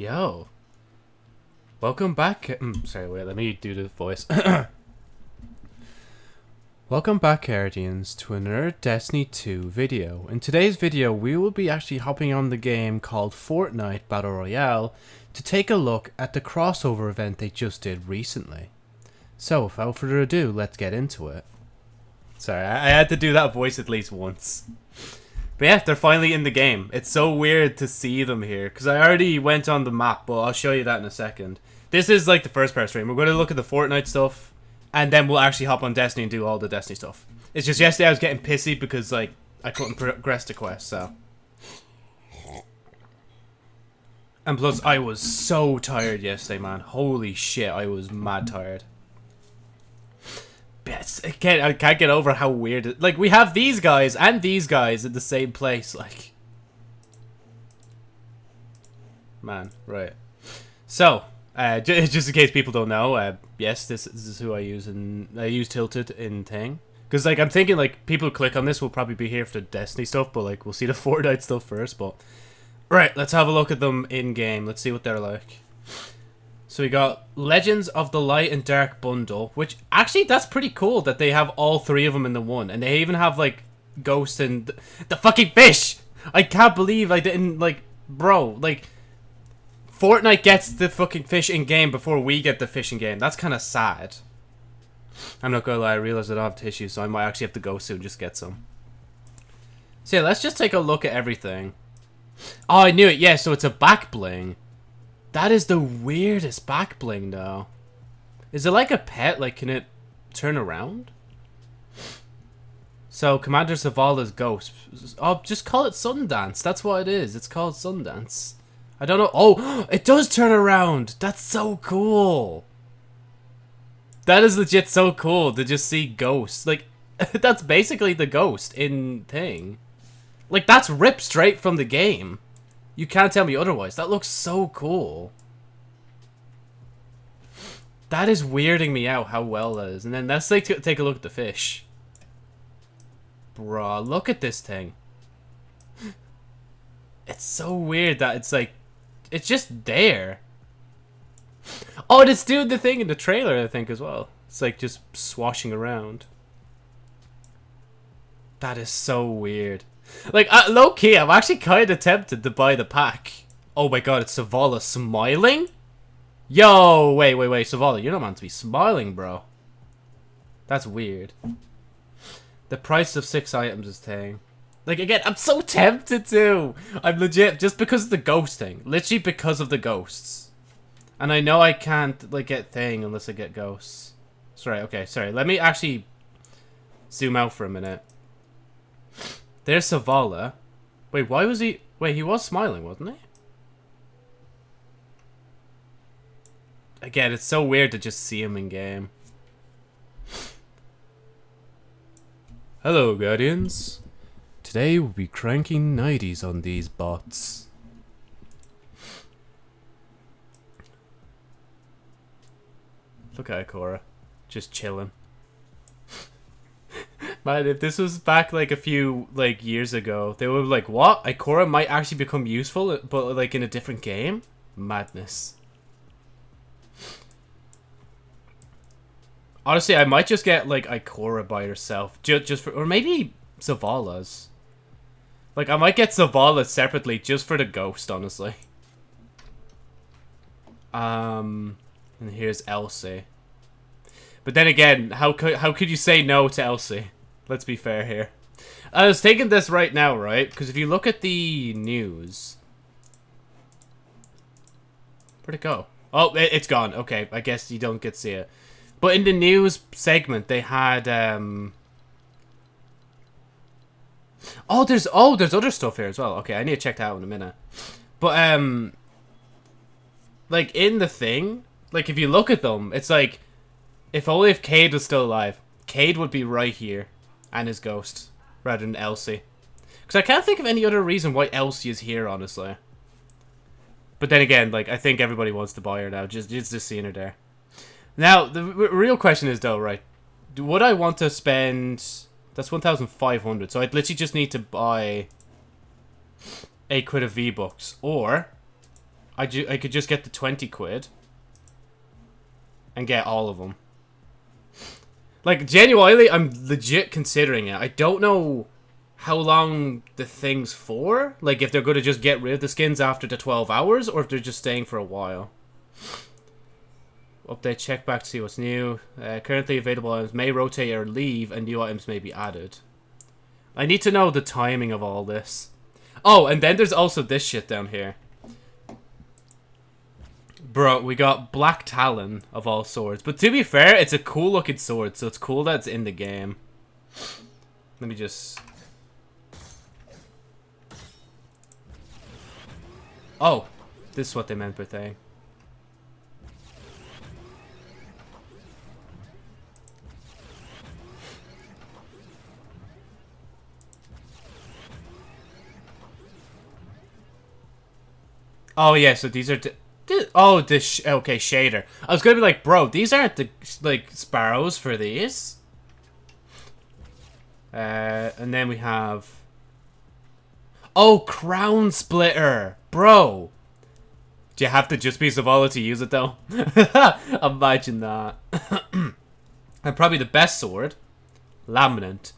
Yo. Welcome back. Mm, sorry, wait, let me do the voice. Welcome back, Guardians, to another Destiny 2 video. In today's video, we will be actually hopping on the game called Fortnite Battle Royale to take a look at the crossover event they just did recently. So, without further ado, let's get into it. Sorry, I had to do that voice at least once. But yeah, they're finally in the game. It's so weird to see them here, because I already went on the map, but I'll show you that in a second. This is like the first part stream. We're going to look at the Fortnite stuff, and then we'll actually hop on Destiny and do all the Destiny stuff. It's just yesterday I was getting pissy because, like, I couldn't progress the quest, so... And plus, I was so tired yesterday, man. Holy shit, I was mad tired. I can't, I can't get over how weird it... Like, we have these guys and these guys in the same place, like... Man, right. So, uh, just in case people don't know, uh, yes, this, this is who I use, and I use Tilted in Tang. Because, like, I'm thinking, like, people who click on this will probably be here for the Destiny stuff, but, like, we'll see the Fortnite stuff first, but... Right, let's have a look at them in-game. Let's see what they're like. So we got Legends of the Light and Dark bundle, which actually that's pretty cool that they have all three of them in the one, and they even have like Ghost and th the fucking fish. I can't believe I didn't like, bro. Like, Fortnite gets the fucking fish in game before we get the fish in game. That's kind of sad. I'm not gonna lie. I realize I don't have tissues, so I might actually have to go soon just get some. So yeah, let's just take a look at everything. Oh, I knew it. Yeah, so it's a back bling. That is the weirdest back bling, though. Is it like a pet? Like, can it turn around? So, Commander Zavala's ghost. Oh, just call it Sundance. That's what it is. It's called Sundance. I don't know. Oh, it does turn around. That's so cool. That is legit so cool to just see ghosts. Like, that's basically the ghost in Thing. Like, that's ripped straight from the game. You can't tell me otherwise. That looks so cool. That is weirding me out how well that is. And then let's like take a look at the fish. Bruh, look at this thing. It's so weird that it's like, it's just there. Oh, it's doing the thing in the trailer, I think, as well. It's like just swashing around. That is so weird. Like, uh, low key, I'm actually kind of tempted to buy the pack. Oh my god, it's Zavala smiling? Yo, wait, wait, wait, Zavala, you're not meant to be smiling, bro. That's weird. The price of six items is thing. Like, again, I'm so tempted to. I'm legit, just because of the ghost thing. Literally because of the ghosts. And I know I can't, like, get thing unless I get ghosts. Sorry, okay, sorry. Let me actually zoom out for a minute. There's Zavala. Wait, why was he... Wait, he was smiling, wasn't he? Again, it's so weird to just see him in game. Hello, Guardians. Today we'll be cranking 90s on these bots. Look at Ikora. Just chilling. Man, if this was back like a few like years ago, they would be like, "What? Ikora might actually become useful, but like in a different game." Madness. Honestly, I might just get like Ikora by herself, just just for, or maybe Zavala's. Like, I might get Zavala separately just for the ghost, honestly. Um, and here's Elsie. But then again, how could how could you say no to Elsie? Let's be fair here. I was taking this right now, right? Because if you look at the news... Where'd it go? Oh, it, has gone. Okay, I guess you don't get to see it. But in the news segment, they had... um. Oh, there's oh, there's other stuff here as well. Okay, I need to check that out in a minute. But um, like in the thing, like if you look at them, it's like if only if Cayde was still alive, Cayde would be right here and his ghost rather than Elsie. Because I can't think of any other reason why Elsie is here, honestly. But then again, like, I think everybody wants to buy her now, just, just, seeing her there. Now, the real question is, though, right, would I want to spend... That's 1,500, so I'd literally just need to buy a quid of V-Bucks, or I, I could just get the 20 quid and get all of them. Like, genuinely, I'm legit considering it. I don't know how long the thing's for. Like, if they're going to just get rid of the skins after the 12 hours, or if they're just staying for a while. Update, check back to see what's new. Uh, currently available items may rotate or leave, and new items may be added. I need to know the timing of all this. Oh, and then there's also this shit down here. Bro, we got Black Talon of all swords. But to be fair, it's a cool looking sword, so it's cool that it's in the game. Let me just... Oh, this is what they meant by saying. Oh yeah, so these are oh this okay shader. I was gonna be like, bro, these aren't the like sparrows for these. Uh, and then we have oh crown splitter, bro. Do you have to just be Zavala to use it though? Imagine that. and probably the best sword, Lament.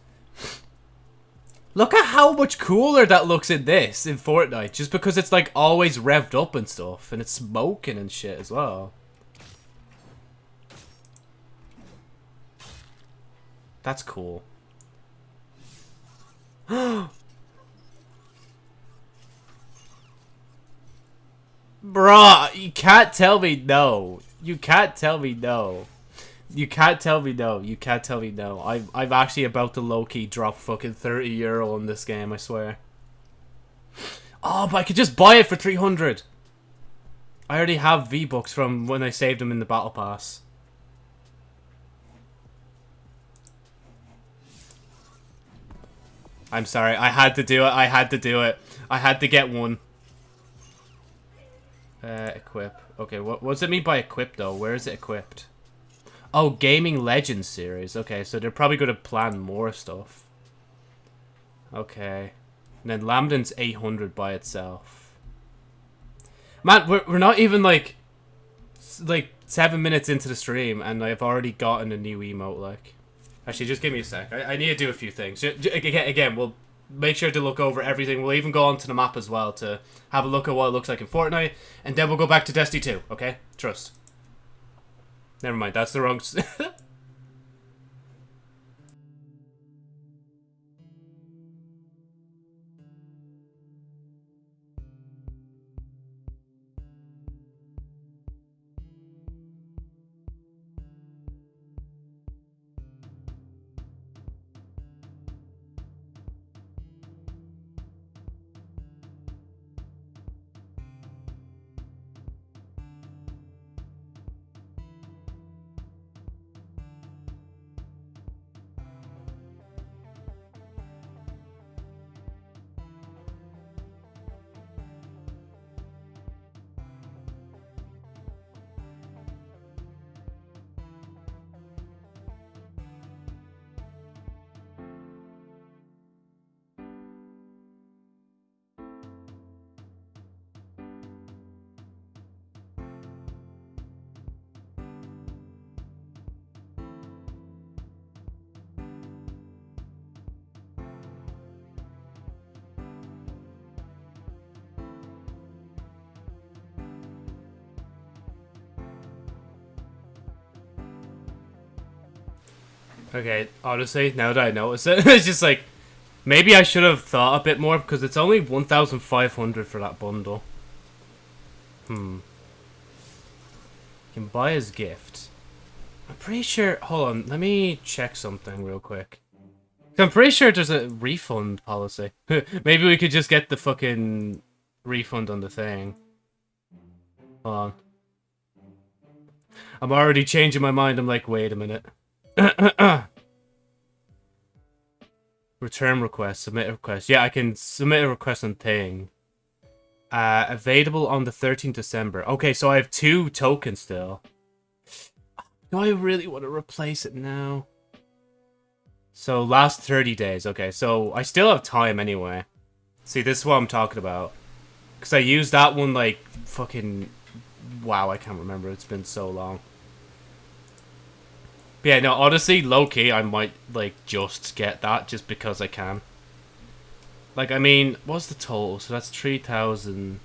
Look at how much cooler that looks in this, in Fortnite. Just because it's like always revved up and stuff. And it's smoking and shit as well. That's cool. Bruh, you can't tell me no. You can't tell me no. You can't tell me no. You can't tell me no. I'm, I'm actually about to low-key drop fucking 30 euro on this game, I swear. Oh, but I could just buy it for 300. I already have V-Bucks from when I saved them in the Battle Pass. I'm sorry. I had to do it. I had to do it. I had to get one. Uh, equip. Okay, what, what does it mean by equip, though? Where is it equipped? Oh, Gaming Legends series. Okay, so they're probably going to plan more stuff. Okay. And then Lament's 800 by itself. Man, we're, we're not even, like, like, seven minutes into the stream, and I've already gotten a new emote, like. Actually, just give me a sec. I, I need to do a few things. Again, again, we'll make sure to look over everything. We'll even go onto the map as well to have a look at what it looks like in Fortnite, and then we'll go back to Destiny 2, okay? Trust. Never mind, that's the wrong... Okay, honestly, now that I notice it, it's just like, maybe I should have thought a bit more, because it's only 1,500 for that bundle. Hmm. You can buy his gift. I'm pretty sure, hold on, let me check something real quick. I'm pretty sure there's a refund policy. maybe we could just get the fucking refund on the thing. Hold on. I'm already changing my mind, I'm like, wait a minute. Return request, submit a request. Yeah, I can submit a request on thing. Uh, available on the 13th December. Okay, so I have two tokens still. Do I really want to replace it now? So, last 30 days. Okay, so I still have time anyway. See, this is what I'm talking about. Because I used that one, like, fucking wow, I can't remember. It's been so long. Yeah, no, honestly, low key, I might like just get that just because I can. Like, I mean, what's the total? So that's 3,000.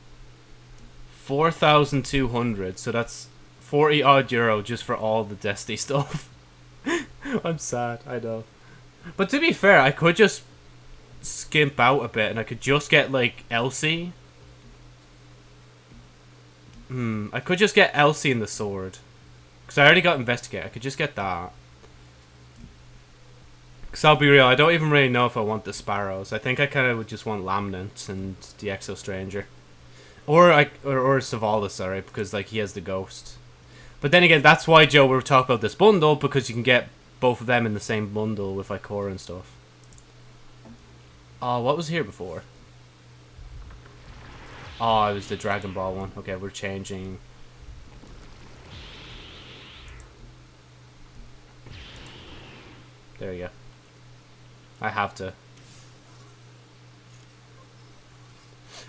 4,200. So that's 40 odd euro just for all the Destiny stuff. I'm sad, I know. But to be fair, I could just skimp out a bit and I could just get like Elsie. Hmm, I could just get Elsie and the sword. Because I already got Investigate. I could just get that. Because I'll be real, I don't even really know if I want the Sparrows. I think I kind of would just want Lament and the Exo Stranger. Or, I, or, or Zavala's, sorry, because like he has the Ghost. But then again, that's why, Joe, we are talking about this bundle, because you can get both of them in the same bundle with like core and stuff. Oh, what was here before? Oh, it was the Dragon Ball one. Okay, we're changing. There you go. I have to.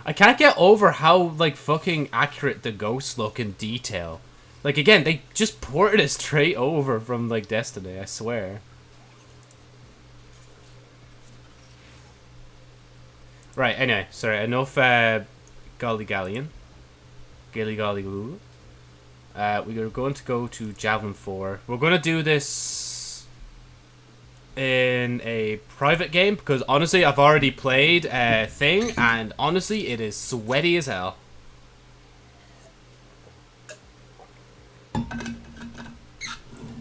I can't get over how, like, fucking accurate the ghosts look in detail. Like, again, they just ported it straight over from, like, Destiny, I swear. Right, anyway, sorry, enough, uh, Golly Galleon. Gilly Golly Goo. Uh, we're going to go to Javelin 4. We're going to do this in a private game because honestly, I've already played a thing and honestly, it is sweaty as hell.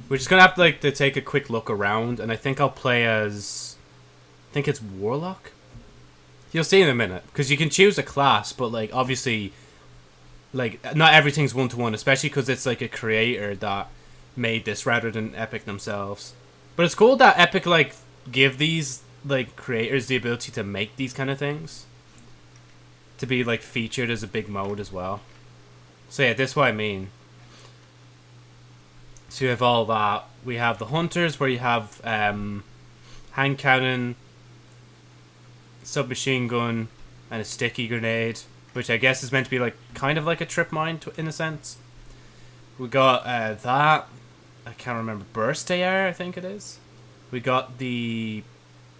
We're just gonna have to like to take a quick look around, and I think I'll play as, I think it's Warlock. You'll see in a minute because you can choose a class, but like obviously, like not everything's one to one, especially because it's like a creator that made this rather than Epic themselves. But it's cool that Epic like give these like creators the ability to make these kind of things, to be like featured as a big mode as well. So yeah, this is what I mean. So you have all that. We have the hunters where you have um, hand cannon, submachine gun, and a sticky grenade, which I guess is meant to be like kind of like a trip mine in a sense. We got uh, that. I can't remember burst AR. I think it is. We got the.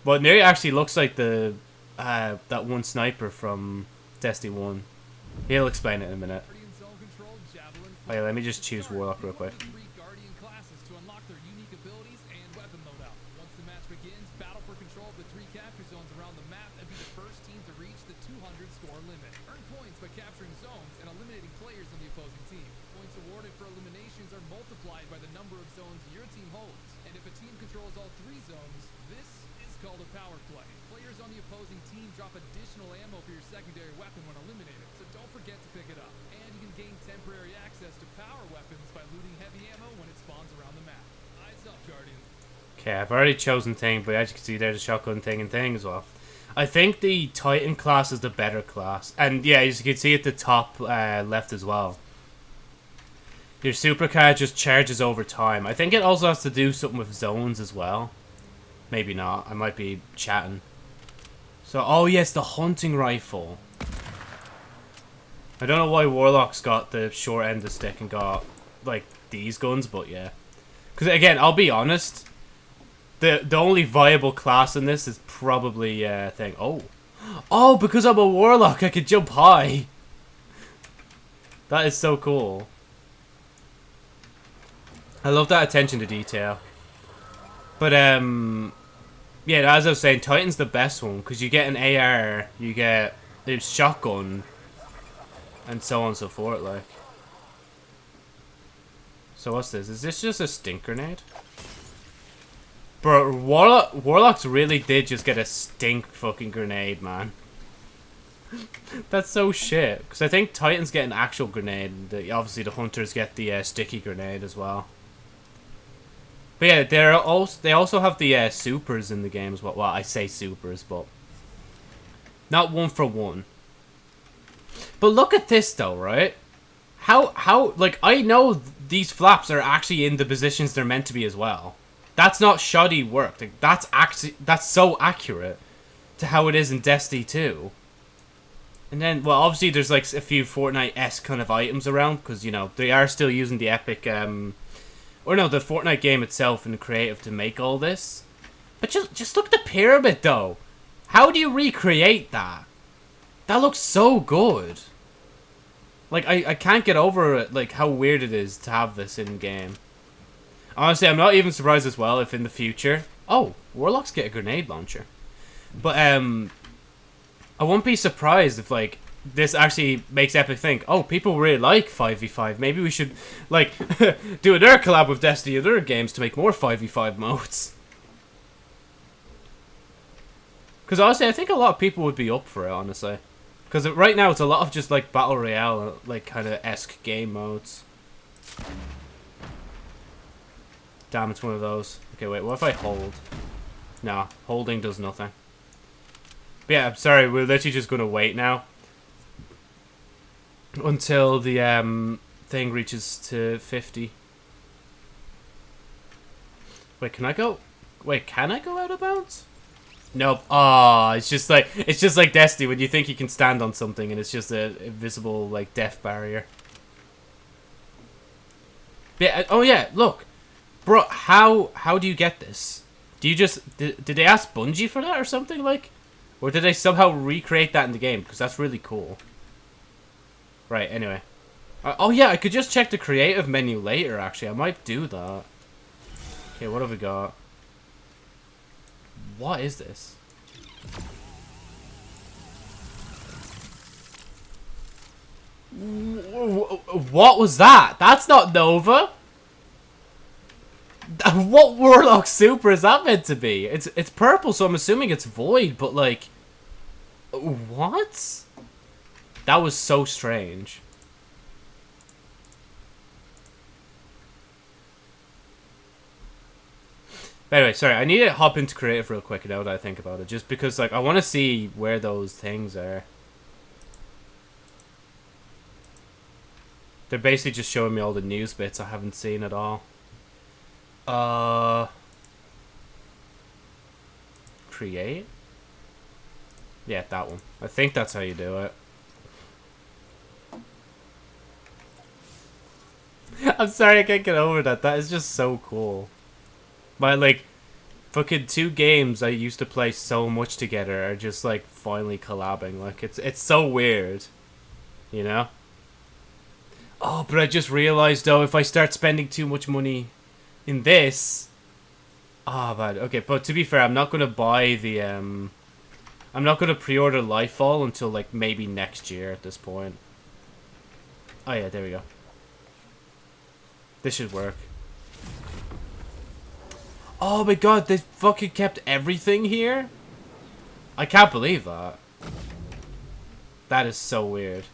Well, nearly actually looks like the uh, that one sniper from Destiny One. He'll explain it in a minute. Oh yeah, let me just choose Warlock real quick. Okay, I've already chosen thing, but as you can see, there's a shotgun thing and thing as well. I think the Titan class is the better class. And yeah, as you can see at the top uh, left as well. Your supercar just charges over time. I think it also has to do something with zones as well. Maybe not. I might be chatting. So, oh yes, the hunting rifle. I don't know why Warlock's got the short end of stick and got, like, these guns, but yeah. Because, again, I'll be honest the the only viable class in this is probably uh thing. Oh, oh, because I'm a warlock, I can jump high. That is so cool. I love that attention to detail. But um, yeah, as I was saying, Titan's the best one because you get an AR, you get a shotgun, and so on and so forth. Like, so what's this? Is this just a stink grenade? Bro, Warlock, Warlocks really did just get a stink fucking grenade, man. That's so shit. Because I think Titans get an actual grenade. The, obviously, the Hunters get the uh, sticky grenade as well. But yeah, they're also they also have the uh, supers in the games. Well, well, I say supers, but not one for one. But look at this though, right? How how like I know these flaps are actually in the positions they're meant to be as well. That's not shoddy work. Like, that's actually that's so accurate to how it is in Destiny 2. And then, well, obviously there's like a few Fortnite-esque kind of items around because you know they are still using the Epic, um, or no, the Fortnite game itself and the creative to make all this. But just just look at the pyramid though. How do you recreate that? That looks so good. Like I I can't get over it. Like how weird it is to have this in game. Honestly, I'm not even surprised as well if in the future. Oh, warlocks get a grenade launcher. But um, I won't be surprised if like this actually makes Epic think, oh, people really like 5v5. Maybe we should like do another collab with Destiny and other games to make more 5v5 modes. Because honestly, I think a lot of people would be up for it, honestly. Because right now it's a lot of just like Battle Royale, like kind of esque game modes. Damn, it's one of those. Okay, wait, what if I hold? Nah, holding does nothing. But yeah, I'm sorry, we're literally just going to wait now. Until the um, thing reaches to 50. Wait, can I go? Wait, can I go out of bounds? Nope. Ah, oh, it's just like it's just like Destiny when you think you can stand on something and it's just a invisible like death barrier. Yeah. Oh yeah. Look, bro. How how do you get this? Do you just did, did they ask Bungie for that or something like? Or did they somehow recreate that in the game? Because that's really cool. Right, anyway. Uh, oh yeah, I could just check the creative menu later, actually. I might do that. Okay, what have we got? What is this? What was that? That's not Nova. What Warlock Super is that meant to be? It's it's purple, so I'm assuming it's Void, but like... What? That was so strange. Anyway, sorry, I need to hop into creative real quick now that I think about it. Just because, like, I want to see where those things are. They're basically just showing me all the news bits I haven't seen at all. Uh, create? Yeah, that one. I think that's how you do it. I'm sorry I can't get over that. That is just so cool. My, like, fucking two games I used to play so much together are just, like, finally collabing. Like, it's, it's so weird. You know? Oh, but I just realized, though, if I start spending too much money in this... Ah, oh, bad. Okay, but to be fair, I'm not going to buy the... um. I'm not going to pre-order Lightfall until, like, maybe next year at this point. Oh, yeah, there we go. This should work. Oh my god, they fucking kept everything here? I can't believe that. That is so weird.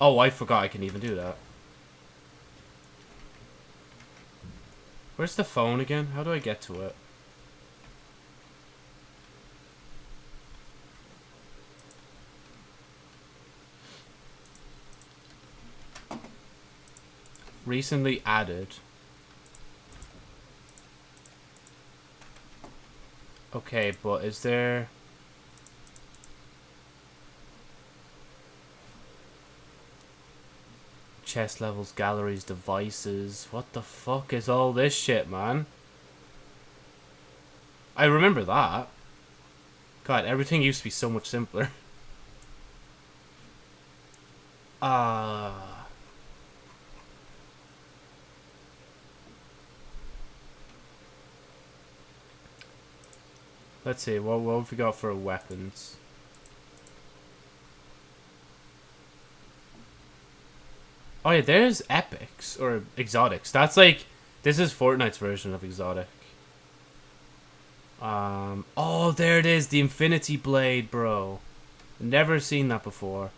Oh, I forgot I can even do that. Where's the phone again? How do I get to it? Recently added. Okay, but is there... chest levels, galleries, devices. What the fuck is all this shit, man? I remember that. God, everything used to be so much simpler. Ah. uh... Let's see, what, what have we got for weapons? Oh yeah, there's epics or exotics. That's like this is Fortnite's version of exotic. Um oh there it is, the Infinity Blade, bro. Never seen that before.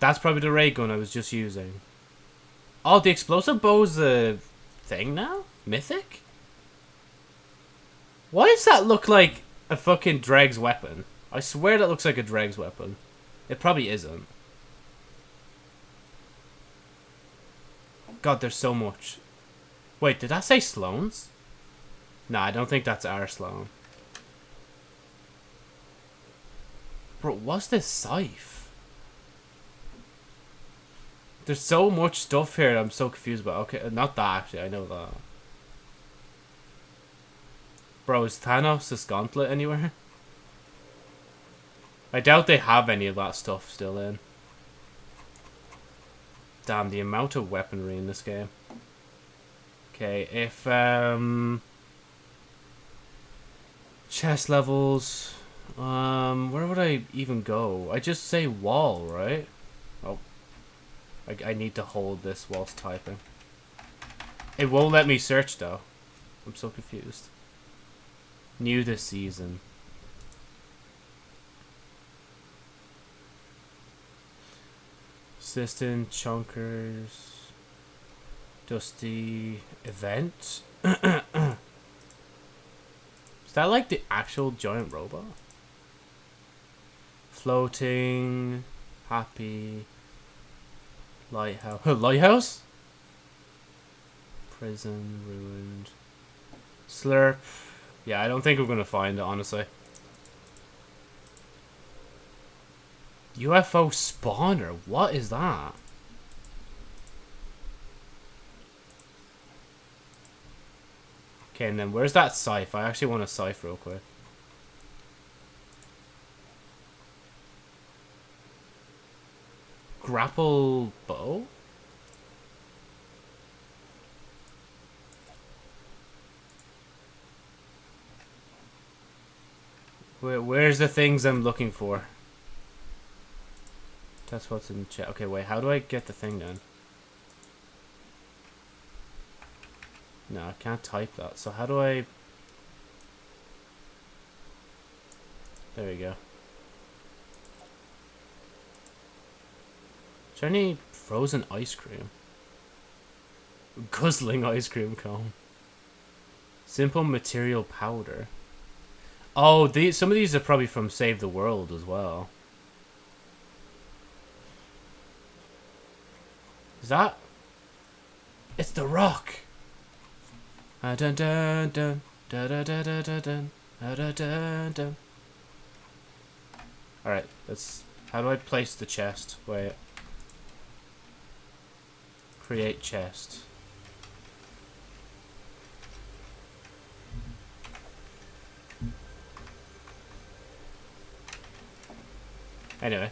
That's probably the ray gun I was just using. Oh, the explosive bow's a thing now? Mythic? Why does that look like a fucking Dreg's weapon? I swear that looks like a Dreg's weapon. It probably isn't. God, there's so much. Wait, did I say Sloan's? No, I don't think that's our Sloan. Bro, what's this scythe? There's so much stuff here I'm so confused about. Okay, not that actually, I know that. Bro, is Thanos' gauntlet anywhere? I doubt they have any of that stuff still in. Damn, the amount of weaponry in this game. Okay, if, um... Chest levels... Um, where would I even go? I just say wall, right? Oh. I, I need to hold this whilst typing. It won't let me search, though. I'm so confused. New this season. Assistant, Chunkers, Dusty, Event. Is that like the actual giant robot? Floating, Happy, Lighthouse. Lighthouse? Prison, Ruined. Slurp. Yeah, I don't think we're to find it, honestly. UFO spawner? What is that? Okay, and then where's that scythe? I actually want a scythe real quick. Grapple bow? Where, where's the things I'm looking for? That's what's in chat. Okay, wait, how do I get the thing done? No, I can't type that. So how do I... There we go. Is there any frozen ice cream? Guzzling ice cream cone. Simple material powder. Oh, these some of these are probably from Save the World as well. Is that? It's the rock. Dun dun dun dun dun. All right, let's. How do I place the chest? Wait. Create chest. Anyway.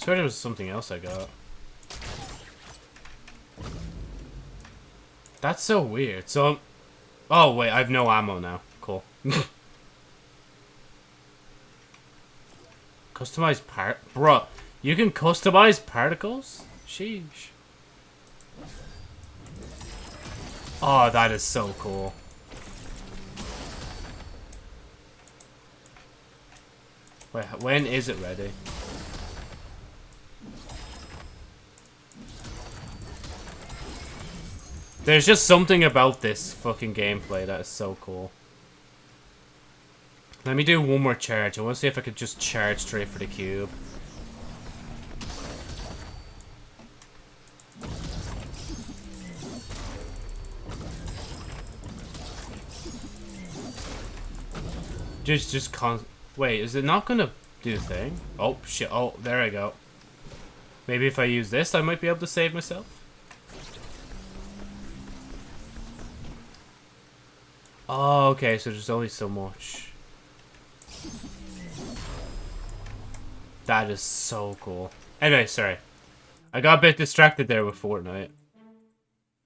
Swear there was something else I got. That's so weird. So, um, oh wait, I have no ammo now. Cool. customize part, bro. You can customize particles. Sheesh. Oh, that is so cool. Wait, when is it ready? There's just something about this fucking gameplay that is so cool. Let me do one more charge. I want to see if I could just charge straight for the cube. Just, just con- Wait, is it not gonna do the thing? Oh, shit. Oh, there I go. Maybe if I use this, I might be able to save myself? Oh, okay, so there's only so much. That is so cool. Anyway, sorry. I got a bit distracted there with Fortnite.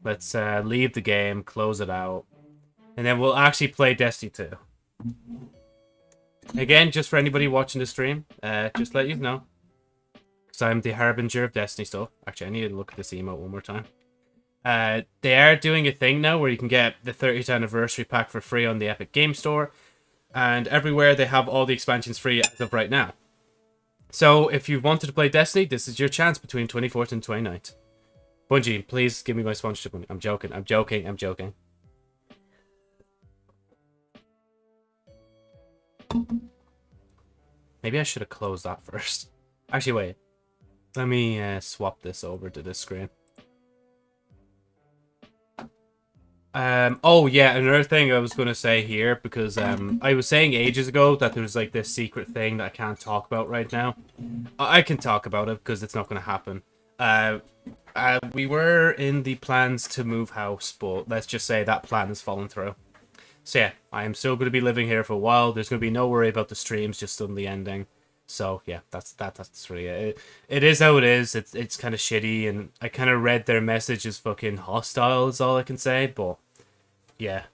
Let's uh, leave the game, close it out, and then we'll actually play Destiny 2. Again, just for anybody watching the stream, uh, just let you know. Because I'm the harbinger of Destiny stuff. Actually, I need to look at this emote one more time. Uh, they are doing a thing now where you can get the 30th anniversary pack for free on the Epic Game Store. And everywhere they have all the expansions free as of right now. So if you wanted to play Destiny, this is your chance between 24th and 29th. Bungie, please give me my sponsorship money. I'm joking, I'm joking, I'm joking. Maybe I should have closed that first. Actually, wait. Let me uh, swap this over to this screen. Um, oh yeah, another thing I was gonna say here because um, I was saying ages ago that there's like this secret thing that I can't talk about right now. I, I can talk about it because it's not gonna happen. Uh, uh, we were in the plans to move house, but let's just say that plan has fallen through. So yeah, I am still gonna be living here for a while. There's gonna be no worry about the streams just suddenly ending. So yeah, that's that. That's really it. It, it is how it is. It's it's kind of shitty, and I kind of read their message as fucking hostile. Is all I can say, but yeah.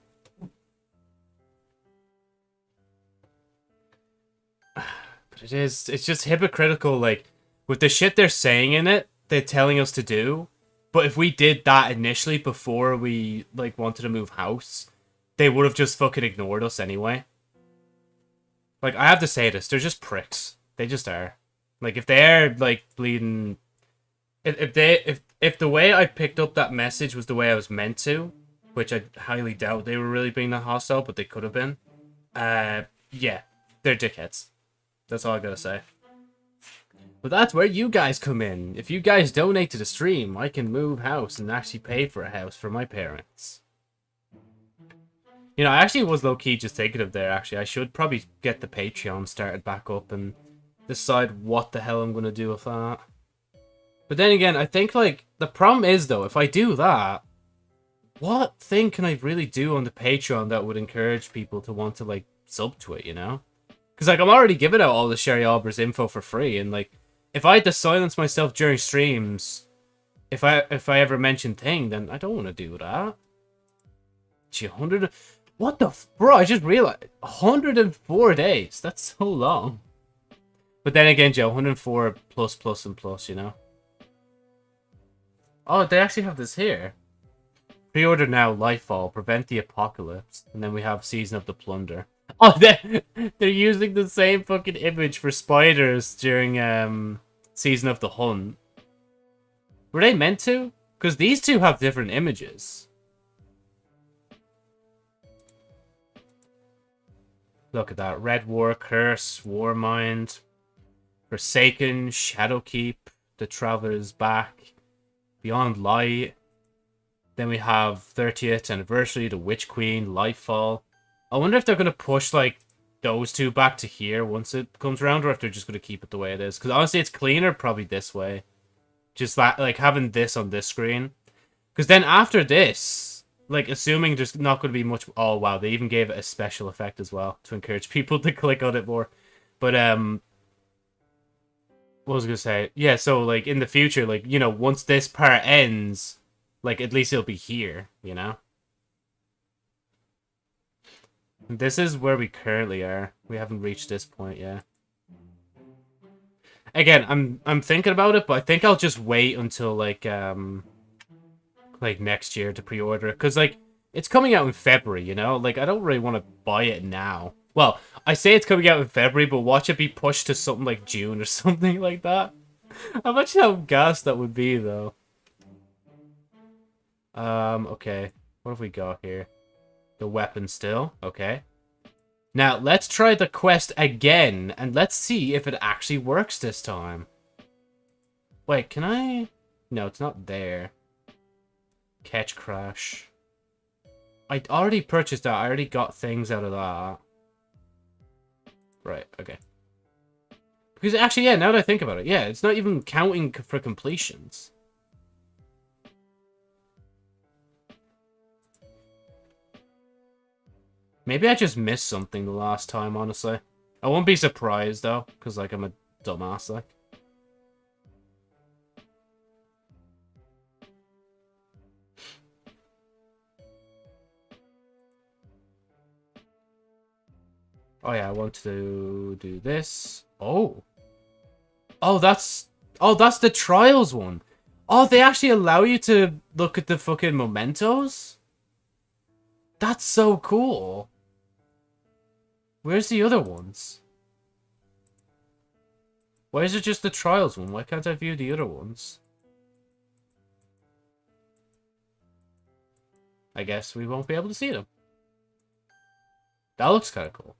But it is, it's just hypocritical, like, with the shit they're saying in it, they're telling us to do. But if we did that initially before we, like, wanted to move house, they would have just fucking ignored us anyway. Like, I have to say this, they're just pricks. They just are. Like, if they're, like, bleeding... If, if they, if, if the way I picked up that message was the way I was meant to, which I highly doubt they were really being that hostile, but they could have been. Uh, yeah, they're dickheads. That's all I gotta say. But that's where you guys come in. If you guys donate to the stream, I can move house and actually pay for a house for my parents. You know, I actually was low-key just thinking of there, actually. I should probably get the Patreon started back up and decide what the hell I'm going to do with that. But then again, I think, like, the problem is, though, if I do that, what thing can I really do on the Patreon that would encourage people to want to, like, sub to it, you know? Because, like, I'm already giving out all the Sherry Albers info for free, and, like, if I had to silence myself during streams, if I if I ever mention thing, then I don't want to do that. Gee, 100... What the... Bro, I just realized. 104 days. That's so long. But then again, Joe, 104 plus, plus, and plus, you know? Oh, they actually have this here. Pre-order now, Lightfall, Prevent the Apocalypse, and then we have Season of the Plunder. Oh, they're, they're using the same fucking image for spiders during um Season of the Hunt. Were they meant to? Because these two have different images. Look at that. Red War, Curse, War Mind, Forsaken, Shadowkeep, The Traveler's Back, Beyond Light, then we have 30th anniversary, the Witch Queen, Lightfall. I wonder if they're going to push, like, those two back to here once it comes around, or if they're just going to keep it the way it is. Because honestly, it's cleaner probably this way. Just that, like, having this on this screen. Because then after this, like, assuming there's not going to be much... Oh, wow, they even gave it a special effect as well to encourage people to click on it more. But, um... What was I going to say? Yeah, so, like, in the future, like, you know, once this part ends like, at least it'll be here, you know? This is where we currently are. We haven't reached this point yet. Again, I'm I'm thinking about it, but I think I'll just wait until like um like next year to pre-order cuz like it's coming out in February, you know? Like I don't really want to buy it now. Well, I say it's coming out in February, but watch it be pushed to something like June or something like that. Imagine how gas that would be though. Um, okay. What have we got here? The weapon still. Okay. Now, let's try the quest again, and let's see if it actually works this time. Wait, can I... No, it's not there. Catch Crash. I already purchased that. I already got things out of that. Right, okay. Because actually, yeah, now that I think about it, yeah, it's not even counting for completions. Maybe I just missed something the last time, honestly. I won't be surprised, though, because, like, I'm a dumbass, like. Oh, yeah, I want to do this. Oh. Oh, that's... Oh, that's the trials one. Oh, they actually allow you to look at the fucking mementos? That's so cool. Where's the other ones? Why is it just the trials one? Why can't I view the other ones? I guess we won't be able to see them. That looks kind of cool.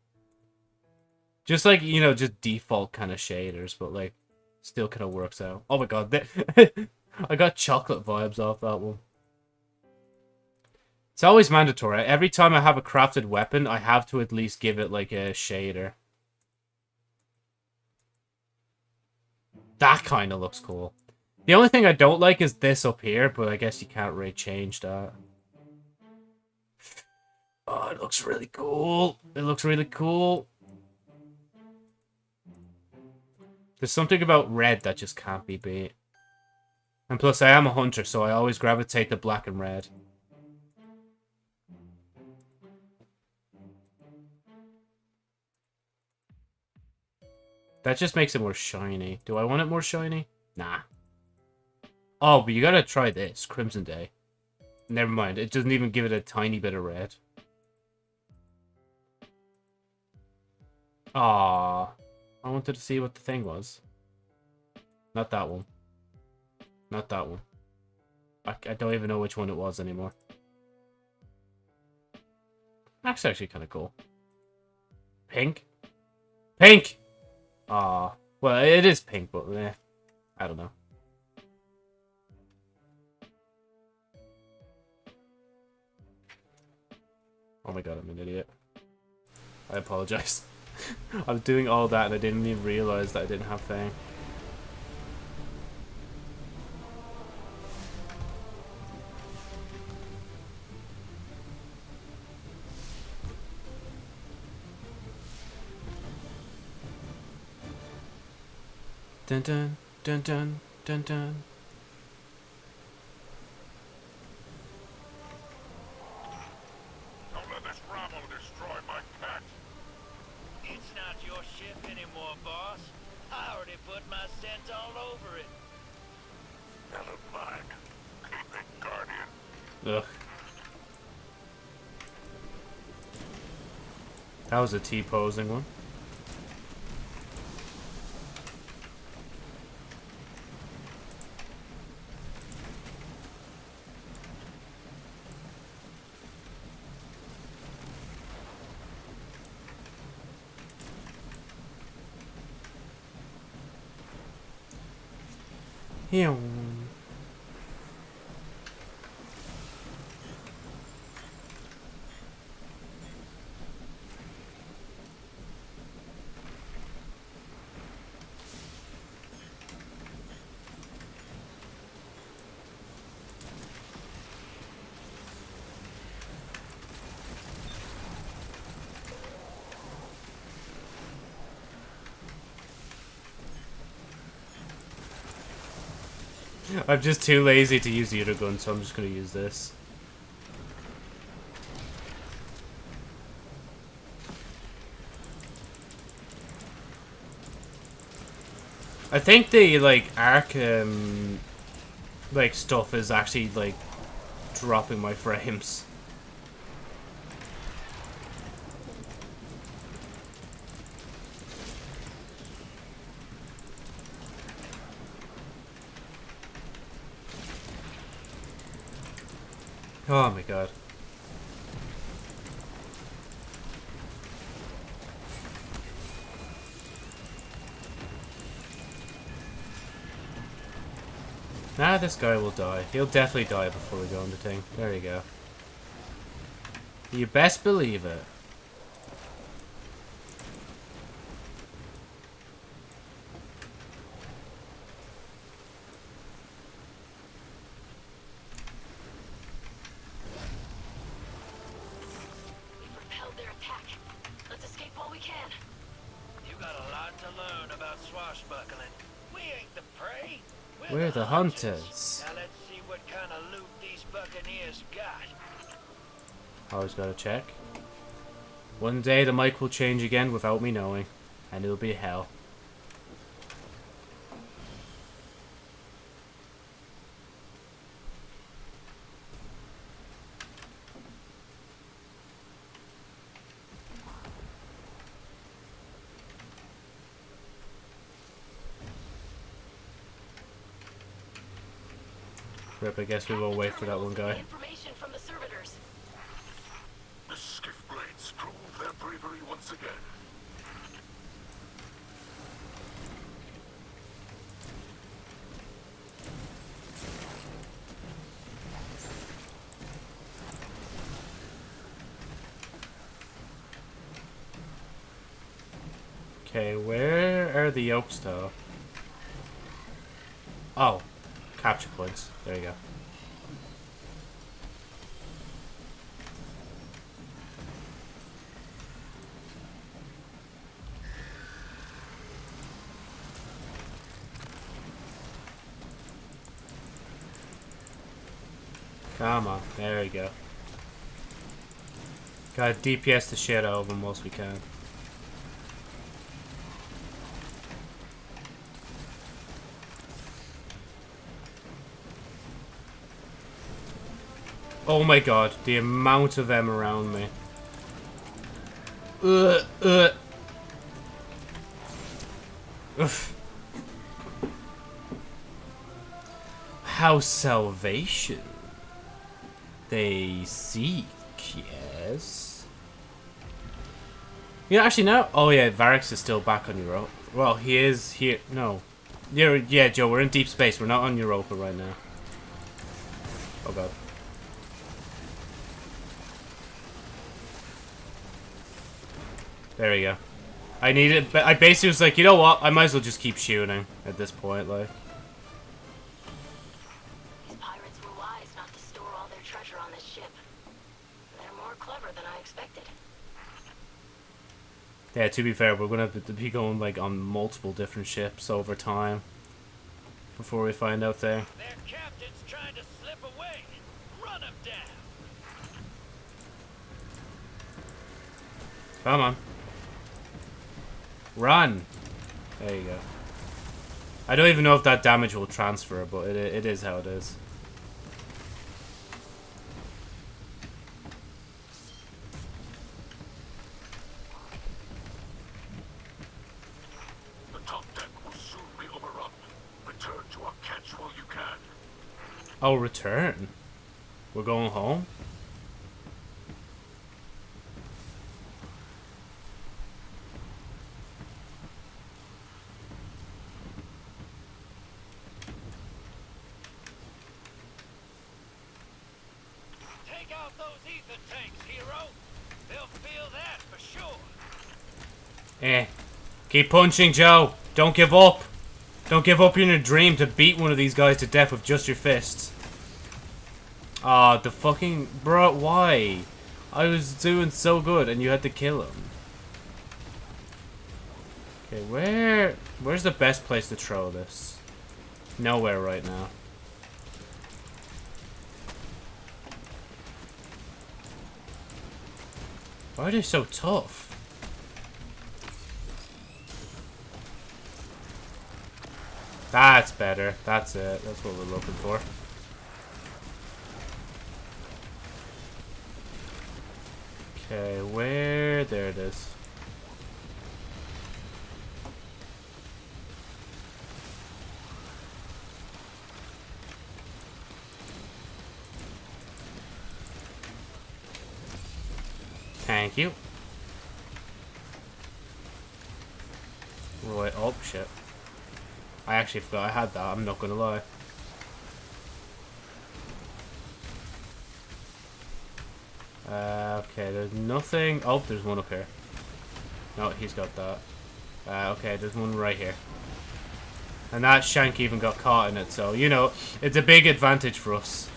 Just like, you know, just default kind of shaders, but like, still kind of works out. Oh my god, I got chocolate vibes off that one. It's always mandatory. Every time I have a crafted weapon, I have to at least give it like a shader. That kind of looks cool. The only thing I don't like is this up here, but I guess you can't really change that. Oh, it looks really cool. It looks really cool. There's something about red that just can't be beat. And plus, I am a hunter, so I always gravitate to black and red. That just makes it more shiny. Do I want it more shiny? Nah. Oh, but you gotta try this. Crimson Day. Never mind. It doesn't even give it a tiny bit of red. Ah, I wanted to see what the thing was. Not that one. Not that one. I, I don't even know which one it was anymore. That's actually kind of cool. Pink? Pink! Ah, well, it is pink, but eh, I don't know. Oh my god, I'm an idiot. I apologize. I was doing all that and I didn't even realize that I didn't have Fang. Dun dun dun dun dun dun. Don't let this rabble destroy my cat. It's not your ship anymore, boss. I already put my scent all over it. Never mind. Keep it, Guardian. Ugh. That was a T-posing one. Yeah. I'm just too lazy to use the other gun, so I'm just gonna use this. I think the like arc um like stuff is actually like dropping my frames. Oh my god. Nah, this guy will die. He'll definitely die before we go on the thing. There you go. You best believe it. Hunters. Now let's see what kind of loot these buccaneers got. Always gotta check. One day the mic will change again without me knowing. And it'll be hell. I guess we will wait for that one guy. The skiff blades prove their bravery once again. Okay, where are the yokes, though? Points. There you go. Come on, there we go. Gotta DPS the shit out of them most we can. Oh my god, the amount of them around me. Ugh, ugh. Oof. House Salvation. They seek, yes. You know, actually, no. Oh yeah, Variks is still back on Europa. Well, he is here. No. Yeah, yeah, Joe, we're in deep space. We're not on Europa right now. Oh god. There we go. I needed, but I basically was like, you know what? I might as well just keep shooting at this point, like. These pirates were wise not to store all their treasure on this ship. They're more clever than I expected. Yeah, to be fair, we're gonna to be going like on multiple different ships over time before we find out there. Their captain's trying to slip away. Run him down. Come on. Run! There you go. I don't even know if that damage will transfer, but it, it is how it is. The top deck will soon be overrun. Return to our catch while you can. Oh, return. We're going home? Take out those ether tanks, hero. They'll feel that for sure. Eh. Keep punching, Joe. Don't give up. Don't give up in your dream to beat one of these guys to death with just your fists. Ah, the fucking... Bro, why? I was doing so good and you had to kill him. Okay, where... Where's the best place to throw this? Nowhere right now. Why are they so tough? That's better. That's it. That's what we're looking for. Okay, where? There it is. Thank you. Right, oh shit. I actually forgot I had that, I'm not gonna lie. Uh, okay, there's nothing. Oh, there's one up here. No, he's got that. Uh, okay, there's one right here. And that shank even got caught in it, so, you know, it's a big advantage for us.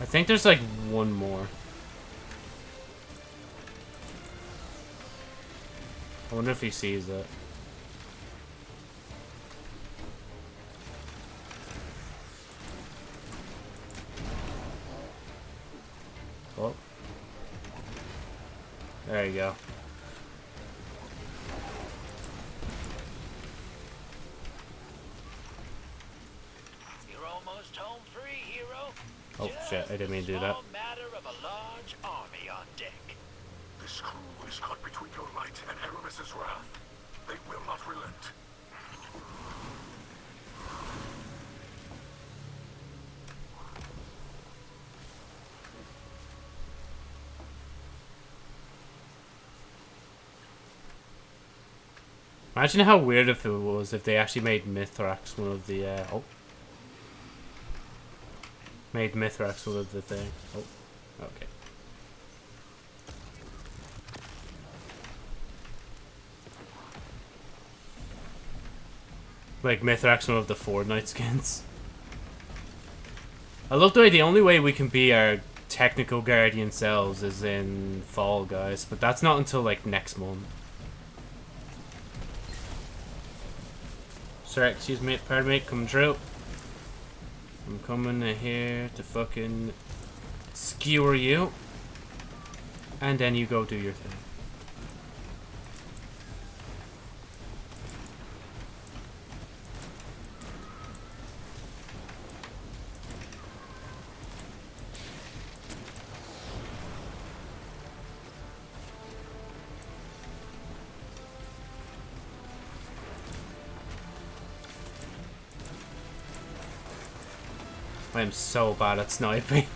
I think there's like one more. Wonder if he sees it. Oh. There you go. You're almost home free, hero. Oh, shit, I didn't mean to do that. This crew is caught between your light and Eramis's wrath. They will not relent. Imagine how weird if it was if they actually made Mithrax one of the, uh, oh. Made Mithrax one of the thing. Oh, okay. Like Mithrax, one of the Fortnite skins. I love the way the only way we can be our technical guardian selves is in Fall Guys, but that's not until like next month. Sorry, excuse me, pardon me, come through. I'm coming in here to fucking skewer you. And then you go do your thing. I am so bad at sniping.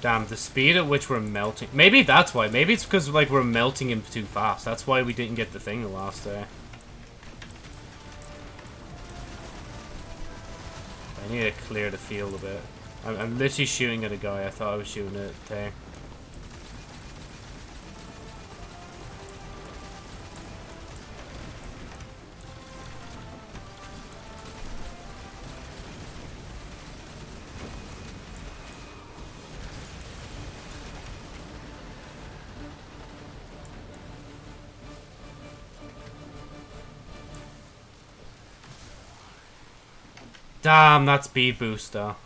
Damn, the speed at which we're melting. Maybe that's why. Maybe it's because like we're melting him too fast. That's why we didn't get the thing the last day. I need to clear the field a bit. I'm, I'm literally shooting at a guy. I thought I was shooting at Tay. Damn, that's speed booster.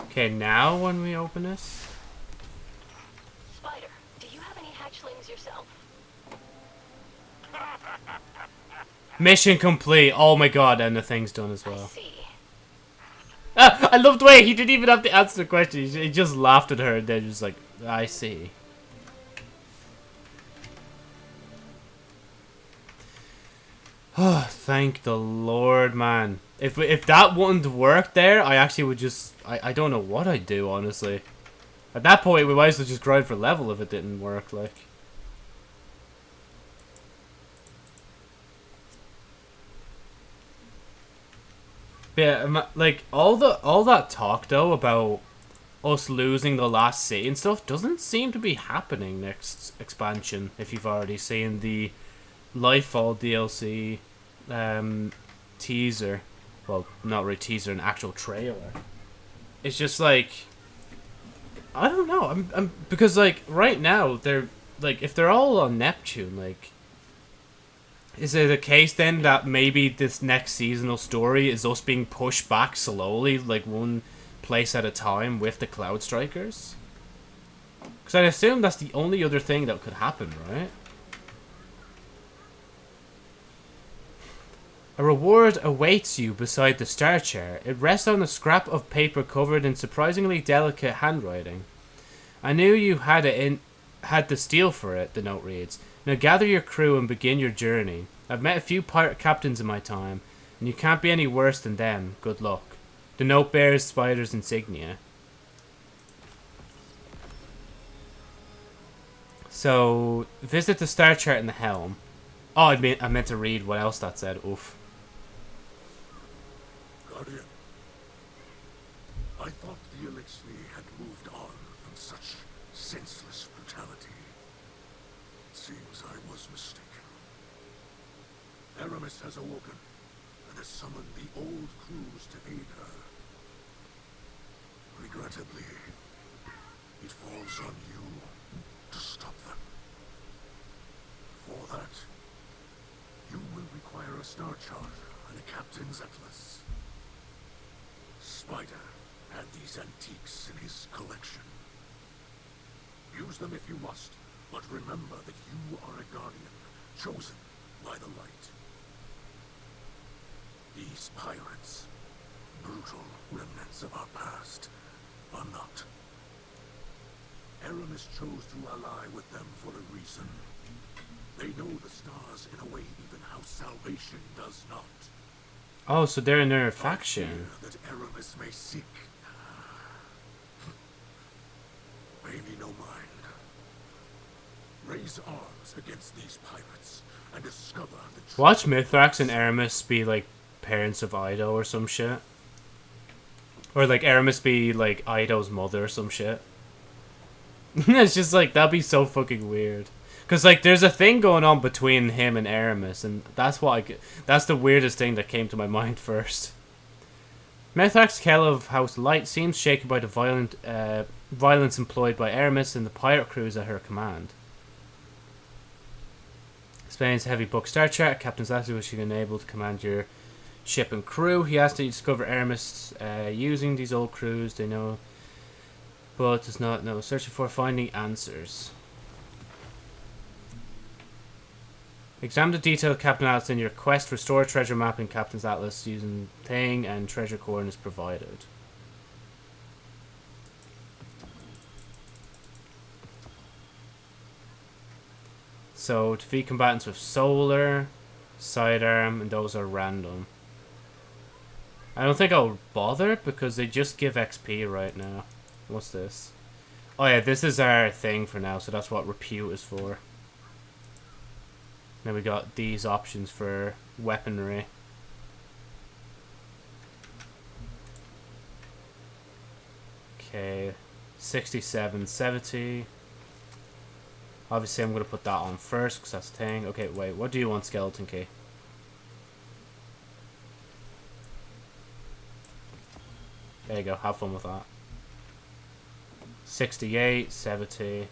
Okay, now when we open this. Spider, do you have any hatchlings yourself? Mission complete. Oh my god, and the thing's done as I well. see. Ah, I love the way he didn't even have to answer the question. He just laughed at her and then just like, I see. Thank the Lord, man. If if that wouldn't work there, I actually would just... I, I don't know what I'd do, honestly. At that point, we might as well just grind for level if it didn't work, like. Yeah, like all the all that talk though about us losing the last city and stuff doesn't seem to be happening next expansion. If you've already seen the Lightfall DLC um, teaser, well, not really teaser, an actual trailer. It's just like I don't know. I'm, I'm because like right now they're like if they're all on Neptune, like is it a case then that maybe this next seasonal story is us being pushed back slowly, like one place at a time with the Cloudstriders? Because I assume that's the only other thing that could happen, right? A reward awaits you beside the star chair. It rests on a scrap of paper covered in surprisingly delicate handwriting. I knew you had it in had the steel for it, the note reads. Now gather your crew and begin your journey. I've met a few pirate captains in my time, and you can't be any worse than them. Good luck. The note bears Spider's insignia. So, visit the star chart in the helm. Oh, I meant, I meant to read what else that said. Oof. I thought the Eliksni had moved on from such senseless brutality. It seems I was mistaken. Eramis has awoken and has summoned the old crews to aid her. Regrettably, it falls on you to stop them. For that, you will require a star chart and a captain's atlas. Spider had these antiques in his collection. Use them if you must, but remember that you are a guardian, chosen by the light. These pirates, brutal remnants of our past, are not. Eramis chose to ally with them for a reason. They know the stars in a way even House Salvation does not. Oh, so they're in their faction. that Eramis may seek. Pay me no mind. Raise arms against these pirates and discover the. Watch Mithrax and Eramis be like parents of Eido or some shit. Or like Eramis be like Eido's mother or some shit. it's just like that'd be so fucking weird. Cause like there's a thing going on between him and Eramis, and that's what I. That's the weirdest thing that came to my mind first. Mithrax Kell of House Light seems shaken by the violent uh, violence employed by Eramis and the pirate crews at her command. Explains heavy book Star Trek. Captain's Lassie was she unable to command your ship and crew. He has to discover Eramis uh, using these old crews. They know, but does not know. Searching for finding answers. Examine the detailed Captain Atlas in your quest. Restore treasure map in Captain's Atlas using thing and treasure coordinates provided. So defeat combatants with solar, sidearm, and those are random. I don't think I'll bother because they just give XP right now. What's this? Oh yeah, this is our thing for now, so that's what repute is for. Then we got these options for weaponry. Okay, 67, 70. Obviously, I'm going to put that on first because that's thing. Okay, wait, what do you want, Skeleton Key? There you go, have fun with that. 68, 70.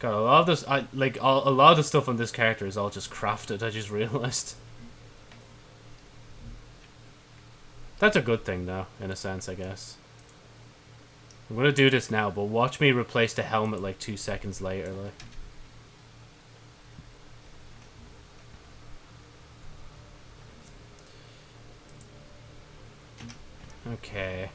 God, a lot of this, I like all, a lot of the stuff on this character is all just crafted. I just realized. That's a good thing, though, in a sense, I guess. I'm gonna do this now, but watch me replace the helmet like two seconds later, like. Okay.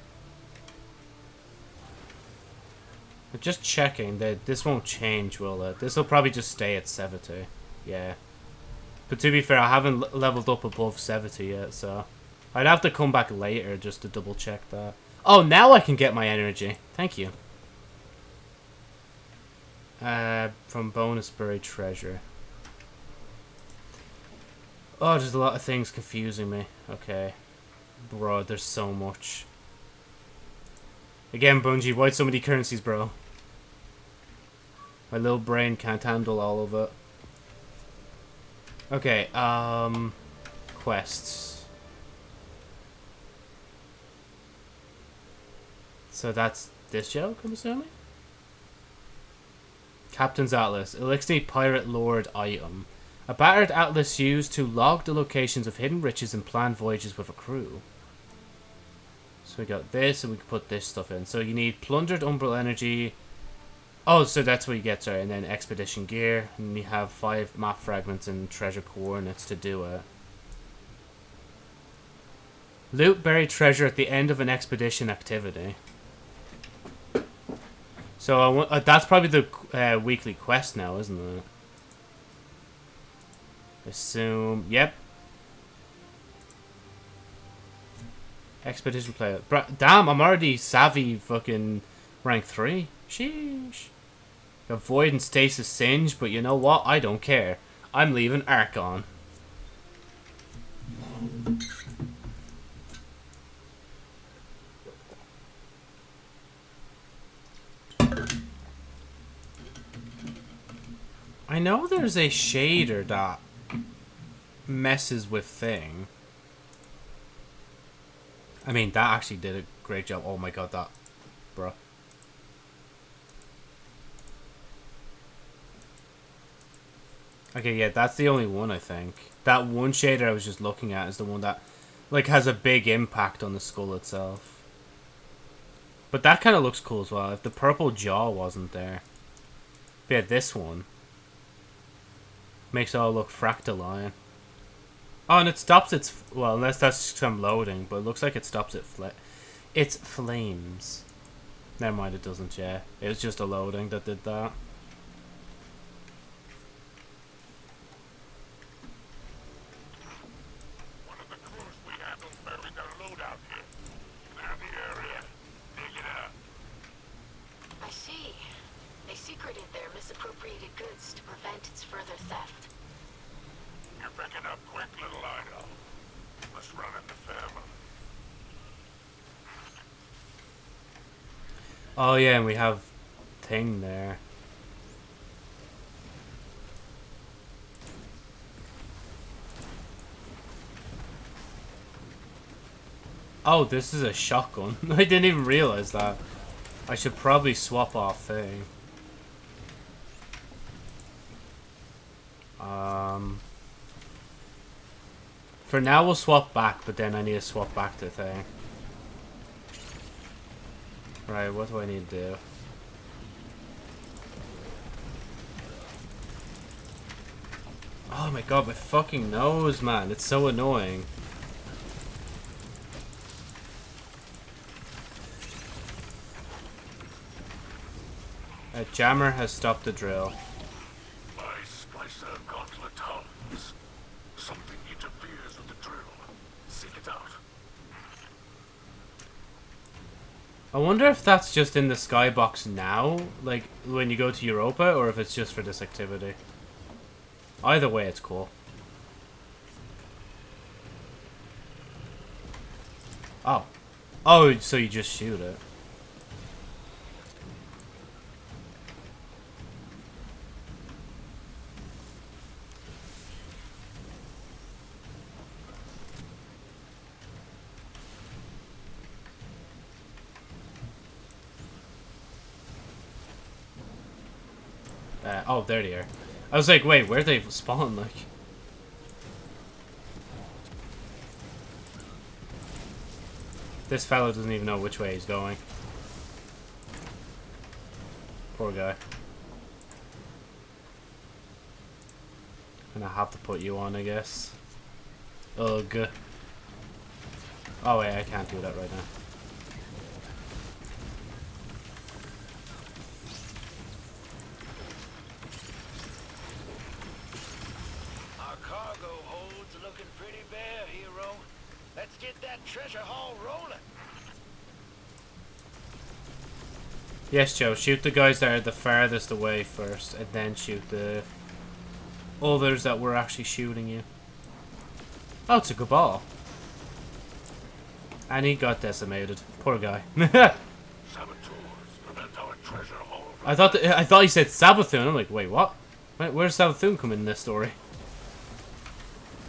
But just checking that this won't change, will it? This will probably just stay at 70. Yeah. But to be fair, I haven't leveled up above 70 yet, so... I'd have to come back later just to double check that. Oh, now I can get my energy. Thank you. Uh, from bonus buried treasure. Oh, there's a lot of things confusing me. Okay. Bro, there's so much. Again, Bungie, why so many currencies, bro? My little brain can't handle all of it. Okay, um... Quests. So that's this joke, I'm assuming? Captain's Atlas. Eliksni Pirate Lord item. A battered atlas used to log the locations of hidden riches and plan voyages with a crew. So we got this, and we can put this stuff in. So you need plundered umbral energy. Oh, so that's what you get, sorry. And then expedition gear. And you have five map fragments and treasure coordinates to do it. Loot buried treasure at the end of an expedition activity. So uh, that's probably the uh, weekly quest now, isn't it? Assume. Yep. Expedition player. Bra damn, I'm already savvy fucking rank 3. Sheesh. Got Void and Stasis Singe, but you know what? I don't care. I'm leaving Archon. I know there's a shader that messes with thing. I mean, that actually did a great job. Oh my god, that, bro. Okay, yeah, that's the only one, I think. That one shader I was just looking at is the one that, like, has a big impact on the skull itself. But that kind of looks cool as well, if the purple jaw wasn't there. But yeah, this one. Makes it all look fractaline. Oh, and it stops its... Well, unless that's some loading, but it looks like it stops it... Fl its flames. Never mind, it doesn't, yeah. It was just a loading that did that. One of the crews we handled buried their loadout here. Clear the area. Dig it up. I see. They secreted their misappropriated goods to prevent its further theft. You're picking up quick, little Eido. Must run in the family. Oh yeah, and we have thing there. Oh, this is a shotgun. I didn't even realize that. I should probably swap off thing. Um, for now, we'll swap back, but then I need to swap back to thing. Right, what do I need to do? Oh my god, my fucking nose, man. It's so annoying. A jammer has stopped the drill. My splicer gauntlet hums. Something interferes with the drill. Seek it out. I wonder if that's just in the skybox now, like when you go to Europa, or if it's just for this activity. Either way, it's cool. Oh. Oh, so you just shoot it. Uh, oh, there they are. I was like, wait, where they spawn? Like, this fellow doesn't even know which way he's going. Poor guy. Gonna have to put you on, I guess. Ugh. Oh wait, I can't do that right now. Our cargo hold's looking pretty bare, hero. Let's get that treasure haul rolling. Yes, Joe. Shoot the guys that are the farthest away first, and then shoot the others that were actually shooting you. Oh, it's a good ball. And he got decimated. Poor guy. I thought I thought he said Savathun. I'm like, wait, what? Where, where's Savathun come in this story?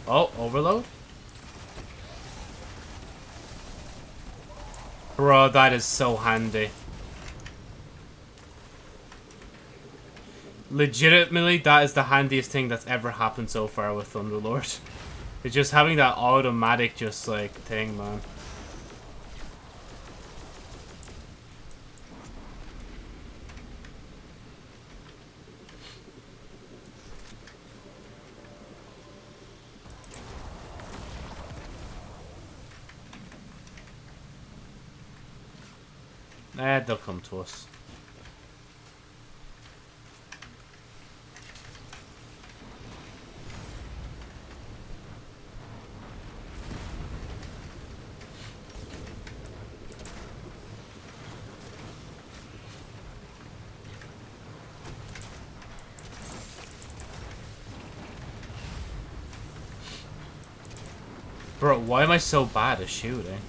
Oh, overload. Bro, that is so handy. Legitimately, that is the handiest thing that's ever happened so far with Thunderlord. It's just having that automatic, just like thing, man. Eh, they'll come to us. Why am I so bad at shooting?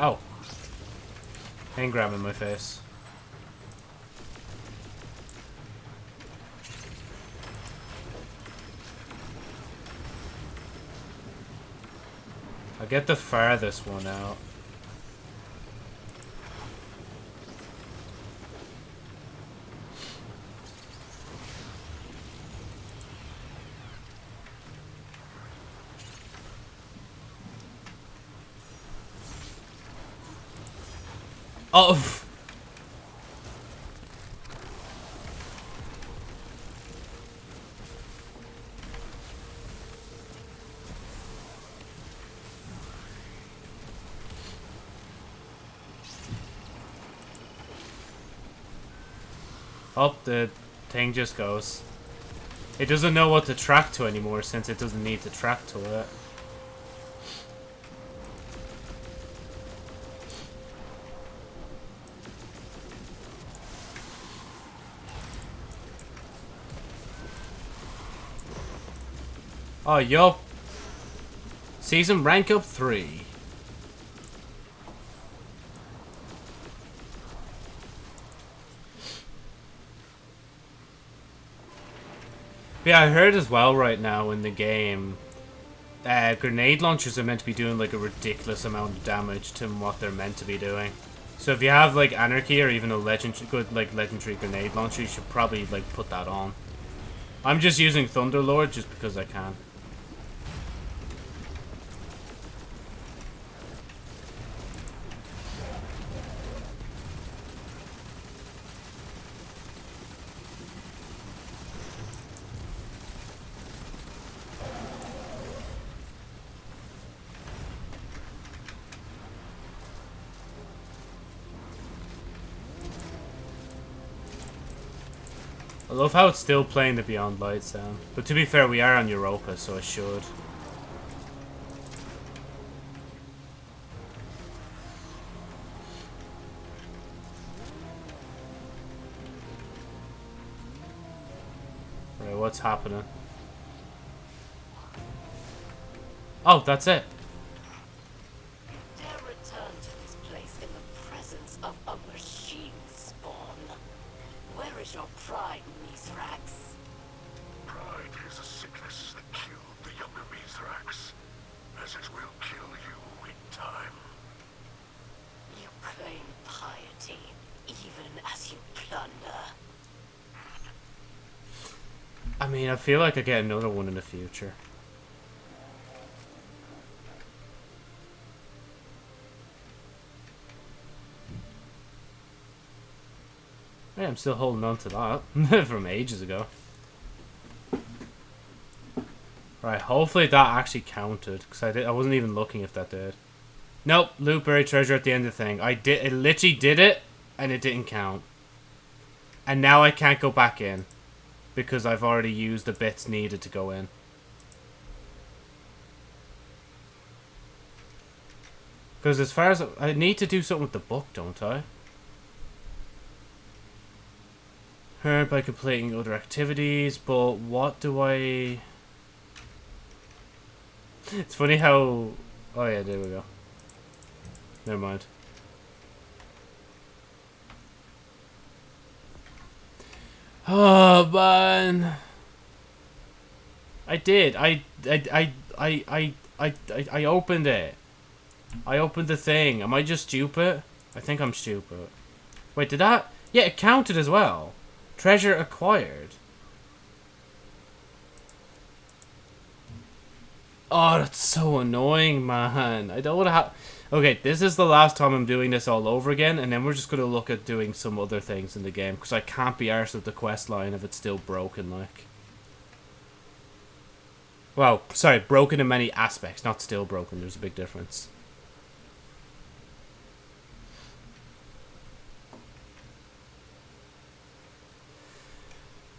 Oh. Hand grab in my face. I'll get the farthest one out. Oh. Oh, the thing just goes. It doesn't know what to track to anymore since it doesn't need to track to it. Oh, yo. Season rank up 3. Yeah, I heard as well right now in the game, uh, grenade launchers are meant to be doing like a ridiculous amount of damage to what they're meant to be doing. So if you have like anarchy or even a legend good like legendary grenade launcher, you should probably like put that on. I'm just using Thunderlord just because I can. Love how it's still playing the Beyond Light sound. But to be fair, we are on Europa, so I should. Right, what's happening? Oh, that's it. Feel like I get another one in the future. Yeah, I'm still holding on to that from ages ago. Right, hopefully that actually counted because I did. I wasn't even looking if that did. Nope, loot buried treasure at the end of the thing. I did. It literally did it, and it didn't count. And now I can't go back in because I've already used the bits needed to go in. Because as far as I need to do something with the book, don't I? Heard by completing other activities, but what do I? It's funny how. Oh yeah, there we go. Never mind. Oh man. I did. I I I I I I I, opened it. I opened the thing. Am I just stupid? I think I'm stupid. Wait, did that? Yeah, it counted as well. Treasure acquired. Oh, that's so annoying, man. I don't want to have... Okay, this is the last time I'm doing this all over again, and then we're just going to look at doing some other things in the game, because I can't be arsed with the quest line if it's still broken, like. Well, sorry, broken in many aspects, not still broken. There's a big difference.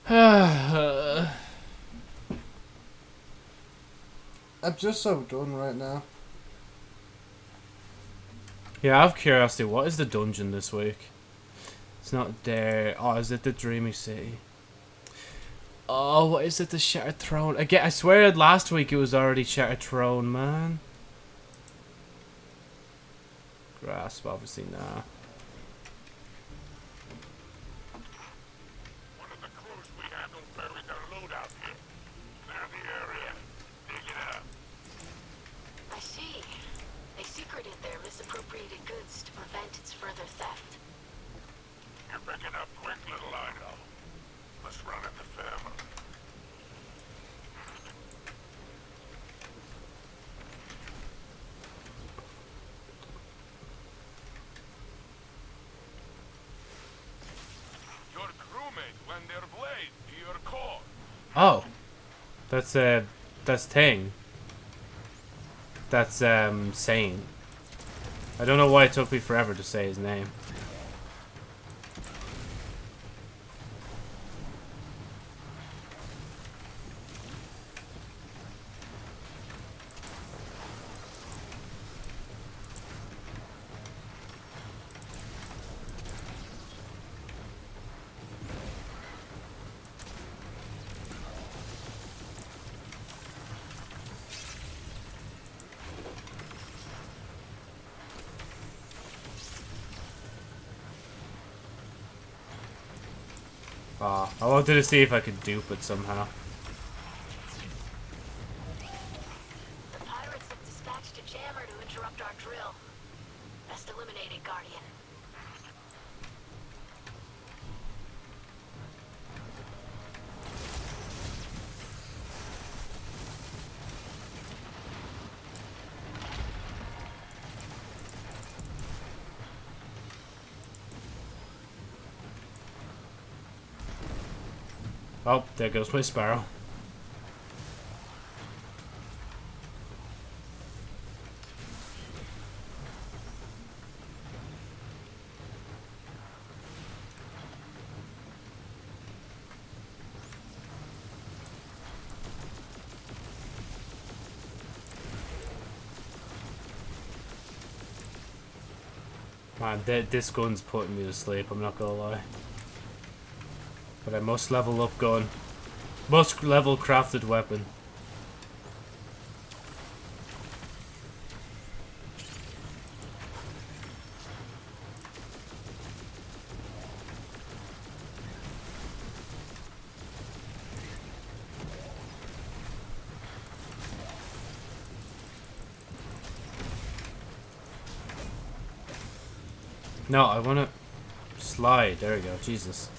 I'm just so done right now. Yeah, I have curiosity. What is the dungeon this week? It's not there. Oh, is it the Dreamy City? Oh, what is it? The Shattered Throne. Again, I swear last week it was already Shattered Throne, man. Grasp, obviously, nah. One of the crews we handled buried their loot out here. Clear the area. Dig it up. I see. They secreted their misappropriated goods to prevent its further theft. You're picking up quick, little I know. Let's run at the family. Your crewmates lend their blade to your cause. Oh, that's that's Ting. That's um Saint. I don't know why it took me forever to say his name. Wanted to see if I could dupe it somehow. The pirates have dispatched a jammer to interrupt our drill. Best eliminate it, Guardian. Oh, there goes my sparrow. Man, th this gun's putting me to sleep, I'm not gonna lie. But I must level up gun. Must level crafted weapon. No, I wanna slide. There we go. Jesus.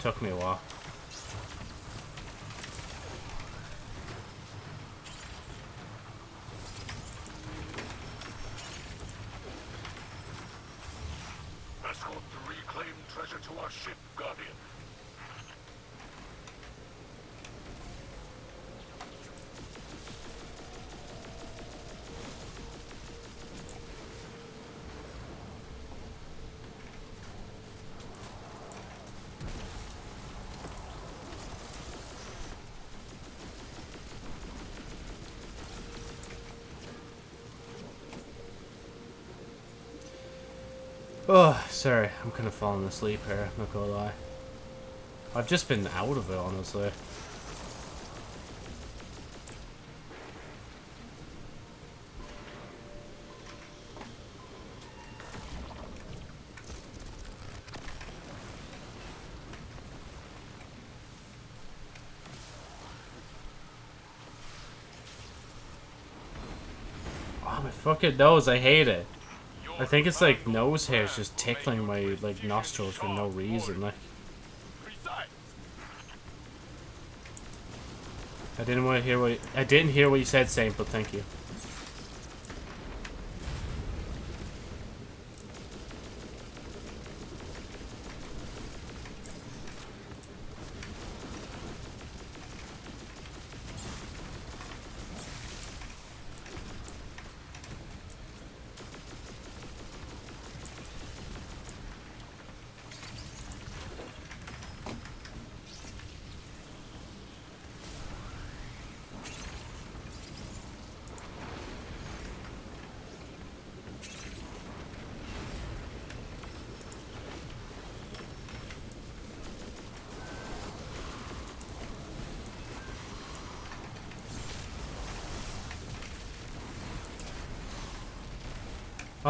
Took me a while. Escort the reclaimed treasure to our ship, Guardian. Oh, sorry. I'm kind of falling asleep here, I'm not gonna lie. I've just been out of it, honestly. Oh, my fucking nose, I hate it. I think it's like nose hairs just tickling my like nostrils for no reason. Like I didn't want to hear what I didn't hear what you said, Saint, but thank you.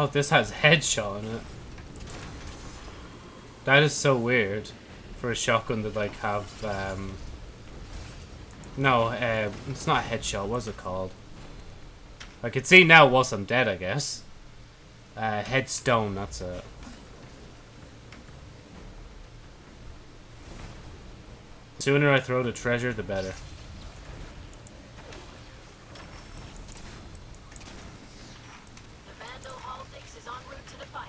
Oh, this has headshot in it. That is so weird for a shotgun to like have um No, uh, it's not headshot, what's it called? I can see now whilst I'm dead, I guess. Uh, headstone, that's it. Sooner I throw the treasure, the better. The Vandal Halfix is en route to the fight.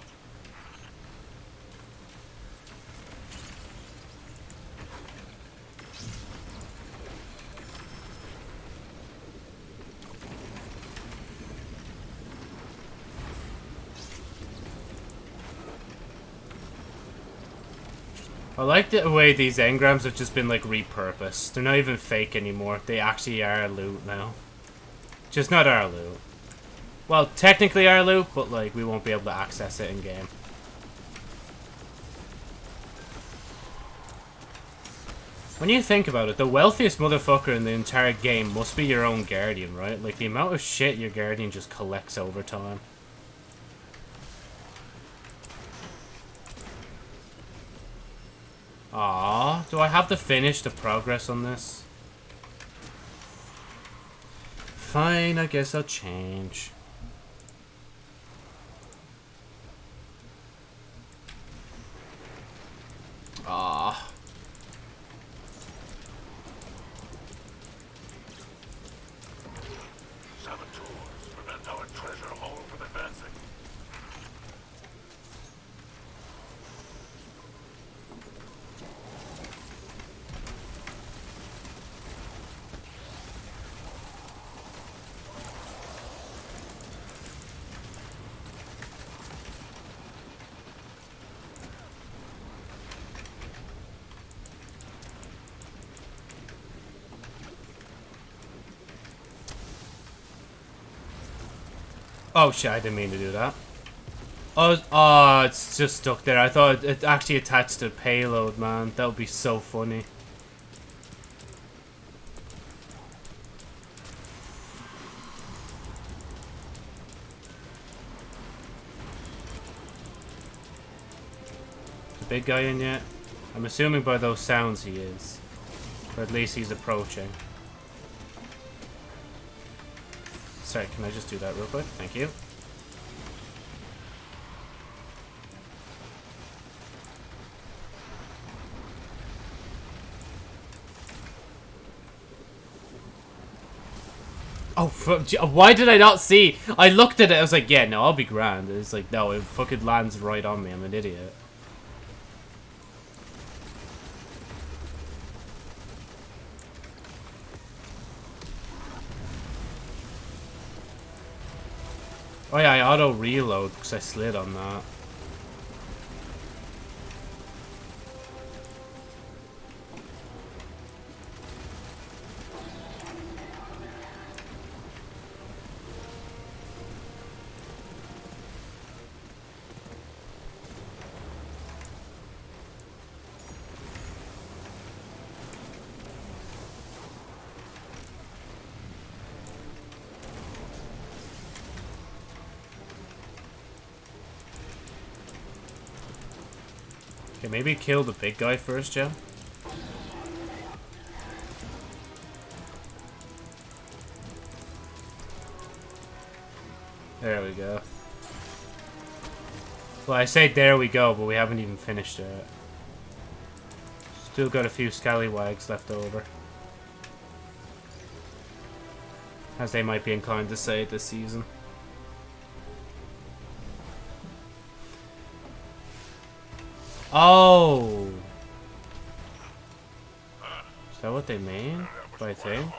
I the way these engrams have just been like repurposed. They're not even fake anymore. They actually are loot now. Just not our loot. Well, technically our loot, but like we won't be able to access it in game. When you think about it, the wealthiest motherfucker in the entire game must be your own guardian, right? Like the amount of shit your guardian just collects over time. Do I have to finish the progress on this? Fine, I guess I'll change. Ah. Saboteurs prevent our treasure haul from advancing. Oh shit, I didn't mean to do that. Oh, oh, it's just stuck there. I thought it actually attached to the payload, man. That would be so funny. The big guy in yet? I'm assuming by those sounds he is. Or at least he's approaching. Sorry, can I just do that real quick? Thank you. Oh, uh, why did I not see? I looked at it, I was like, yeah, no, I'll be grand. It's like, no, it fucking lands right on me. I'm an idiot. Auto reload because I slid on that. Maybe kill the big guy first, Joe. There we go. Well, I say there we go, but we haven't even finished it. Still got a few scallywags left over. As they might be inclined to say this season. Oh! Is that what they mean? By thing?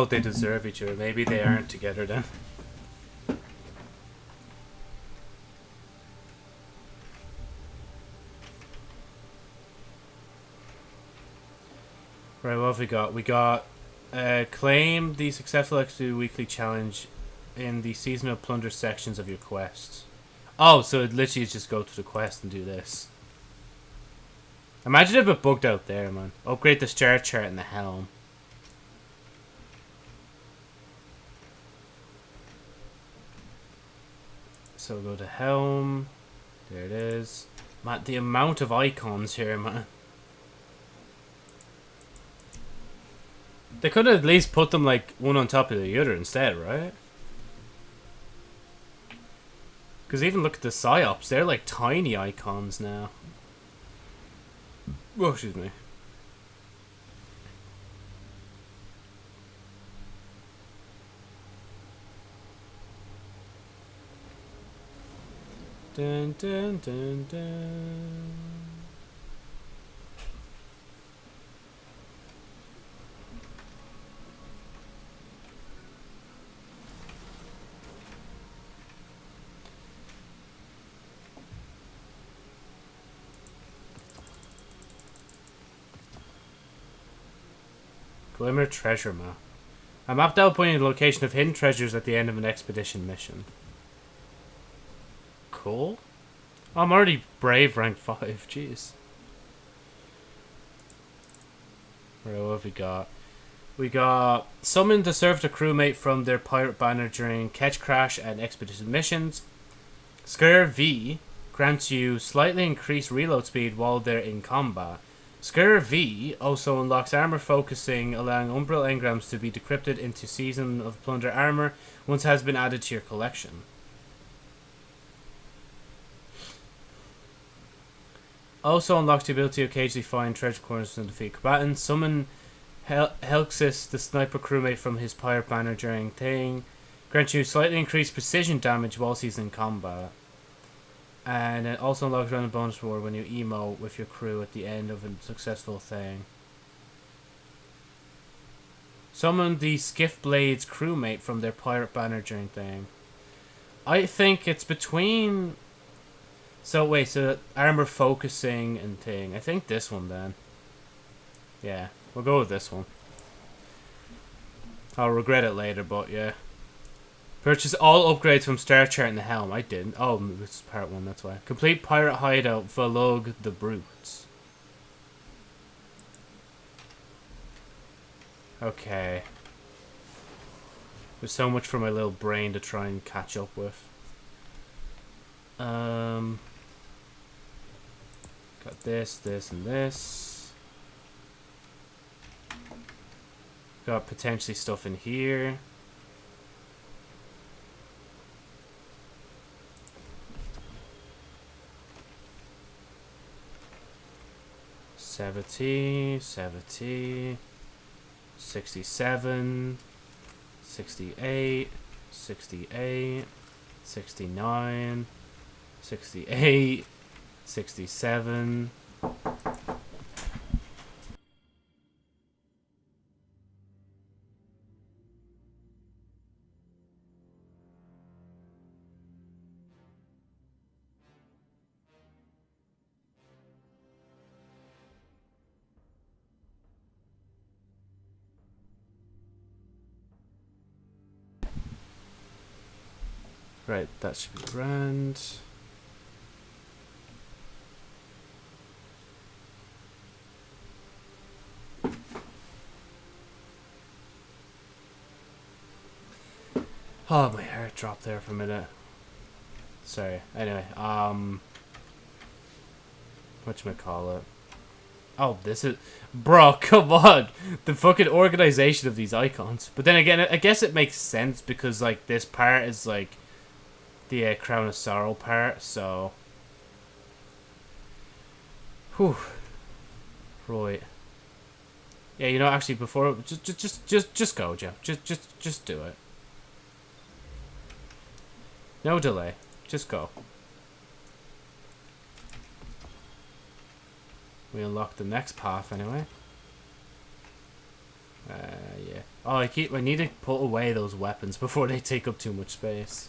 Oh, they deserve each other. Maybe they aren't together then. Right, what have we got? We got uh, claim the successful X2 weekly challenge in the seasonal plunder sections of your quests. Oh, so it literally just go to the quest and do this. Imagine if it bugged out there, man. Upgrade the star chart and the helm. So we'll go to helm. There it is. Man, the amount of icons here, man. They could at least put them like one on top of the other instead, right? Because even look at the psyops, they're like tiny icons now. Oh, excuse me. Dun, dun, dun, dun. Glimmer Treasure Map. A map that will point you to the location of hidden treasures at the end of an expedition mission. Cool. I'm already brave rank 5, jeez. Right, what have we got? We got summon to serve the crewmate from their pirate banner during Ketchcrash and expedition missions. Scare V grants you slightly increased reload speed while they're in combat. Scare V also unlocks armor focusing, allowing Umbral engrams to be decrypted into Season of Plunder armor once it has been added to your collection. Also unlocks the ability to occasionally find treasure corners and defeat combatants. Summon Hel- Helxis, the sniper crewmate from his pirate banner during thing. Grants you slightly increased precision damage whilst he's in combat. And it also unlocks random bonus reward when you emo with your crew at the end of a successful thing. Summon the Skiff Blades crewmate from their pirate banner during thing. I think it's between. So wait, so armor focusing and thing. I think this one then. Yeah, we'll go with this one. I'll regret it later, but yeah. Purchase all upgrades from Star Chart in the Helm. I didn't. Oh, it's part one, that's why. Complete Pirate Hideout, Valog the Brutes. Okay. There's so much for my little brain to try and catch up with. Um, got this, this, and this. Got potentially stuff in here. Seventy, seventy, sixty-seven, sixty-eight, sixty-eight, sixty-nine, sixty-eight, sixty-seven. Right, that should be grand. Oh, my heart dropped there for a minute. Sorry. Anyway, um, what call it? Oh, this is, bro. Come on, the fucking organization of these icons. But then again, I guess it makes sense because like this part is like the uh, Crown of Sorrow part, so. Whew. Right. Yeah, you know, actually, before just, just, just, just, just go, Joe. Just, just, just do it. No delay. Just go. We unlock the next path anyway. Uh, yeah. Oh, I keep. I need to put away those weapons before they take up too much space.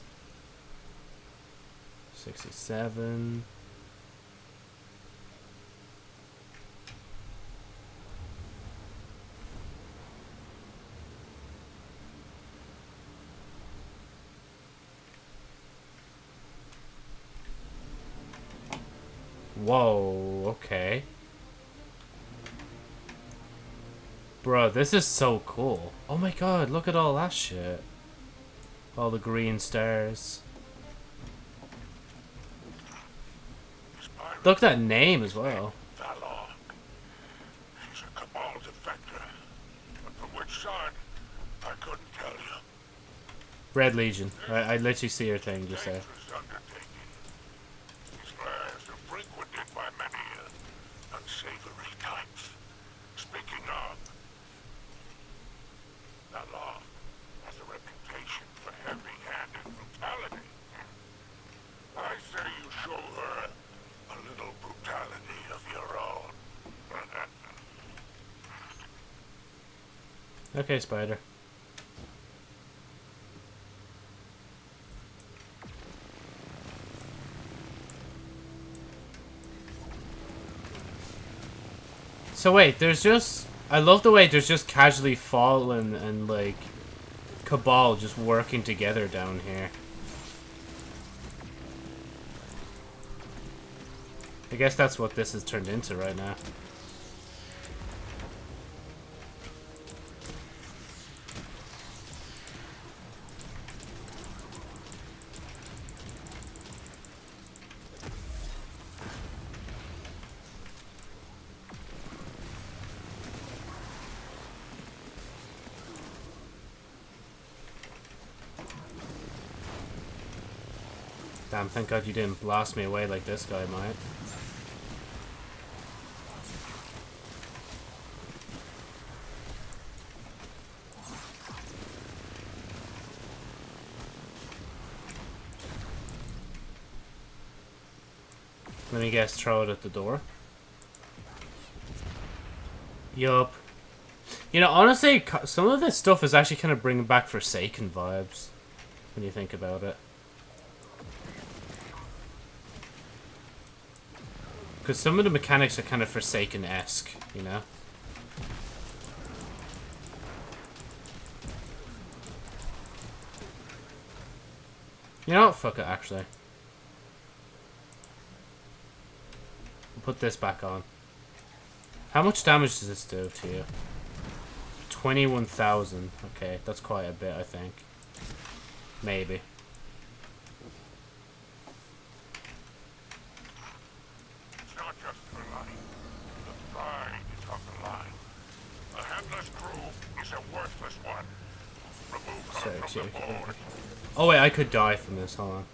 67. Whoa, okay. Bro, this is so cool. Oh my god, look at all that shit. All the green stars. Look at that name as well. Valor. She's a Cabal defector. But from which side, I couldn't tell you. Red Legion. I, I literally see her thing just there. Dangerous undertaking. These lands are frequented by many uh, unsavory types. Speaking of, Valor has a reputation for heavy-handed brutality. I say you show her a little brutality of your own. Okay, Spider. So wait, there's just I love the way there's just casually Fallen and, like, Cabal just working together down here. I guess that's what this has turned into right now. Damn, thank god you didn't blast me away like this guy might. Let me guess, throw it at the door. Yup. You know, honestly, some of this stuff is actually kind of bringing back Forsaken vibes. When you think about it. Because some of the mechanics are kind of Forsaken-esque, you know? You know what? Fuck it, actually. We'll put this back on. How much damage does this do to you? 21,000. Okay, that's quite a bit, I think. Maybe. It's not just for life. The pride is on the line. A headless crew is a worthless one. Remove her Sorry, from sorry, the sorry. board. Oh wait, I could die from this. Hold on.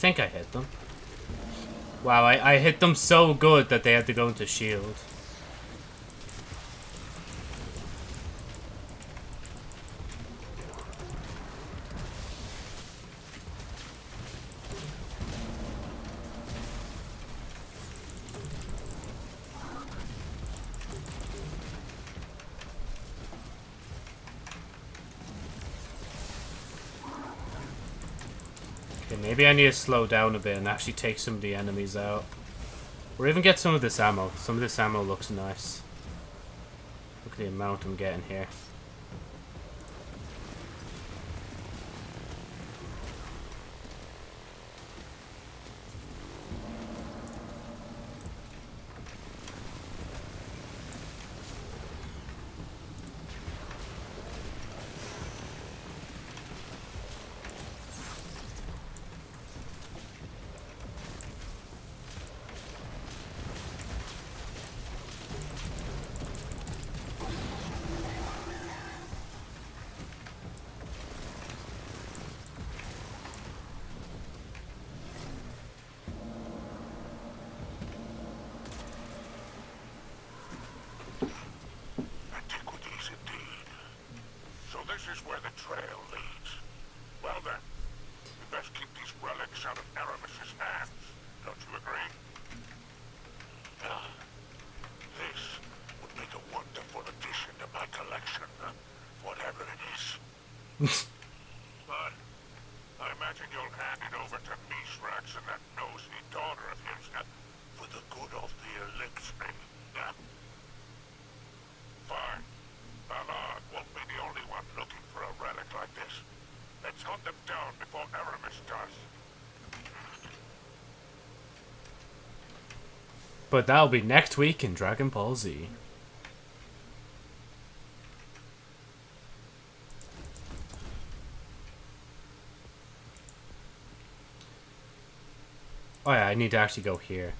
Think I hit them. Wow, I, I hit them so good that they had to go into shield. Need to slow down a bit and actually take some of the enemies out. Or even get some of this ammo. Some of this ammo looks nice. Look at the amount I'm getting here. This is where the trail leads. Well then, we best keep these relics out of Eramis's hands. Don't you agree? Ah, this would make a wonderful addition to my collection, huh? whatever it is. but I imagine you'll hand it over to Mithrax and that nosy daughter of his uh, for the good of the Eliksni. huh? Fine. Ballard won't be the only one looking for a relic like this. Let's hunt them down before Eramis does. But that'll be next week in Dragon Ball Z. Oh yeah, I need to actually go here.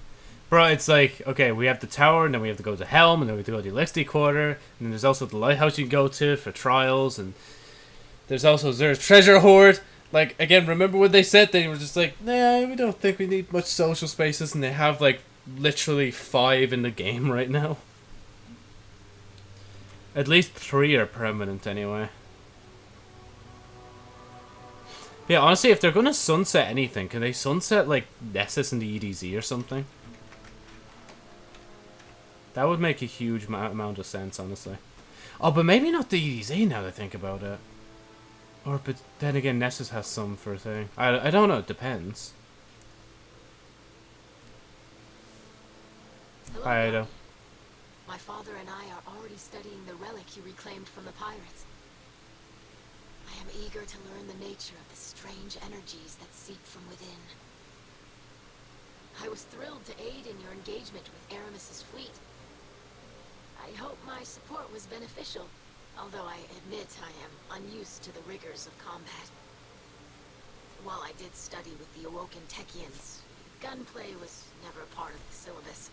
Bro, it's like, okay, we have the tower, and then we have to go to Helm, and then we have to go to the Eliksni Quarter, and then there's also the lighthouse you can go to for trials, and there's also there's Treasure Hoard. Like, again, remember what they said? They were just like, nah, we don't think we need much social spaces, and they have, like, literally five in the game right now. At least three are permanent anyway. Yeah, honestly, if they're gonna sunset anything, can they sunset like Nessus and the EDZ or something? That would make a huge amount of sense, honestly. Oh, but maybe not the EDZ now that I think about it. Or, but then again, Nessus has some for a thing. I, I don't know, it depends. Hello, Hi, Eido. Guardian. My father and I are already studying the relic you reclaimed from the pirates. I am eager to learn the nature of the strange energies that seep from within. I was thrilled to aid in your engagement with Eramis's fleet. I hope my support was beneficial, although I admit I am unused to the rigors of combat. While I did study with the Awoken Techeuns, gunplay was never a part of the syllabus.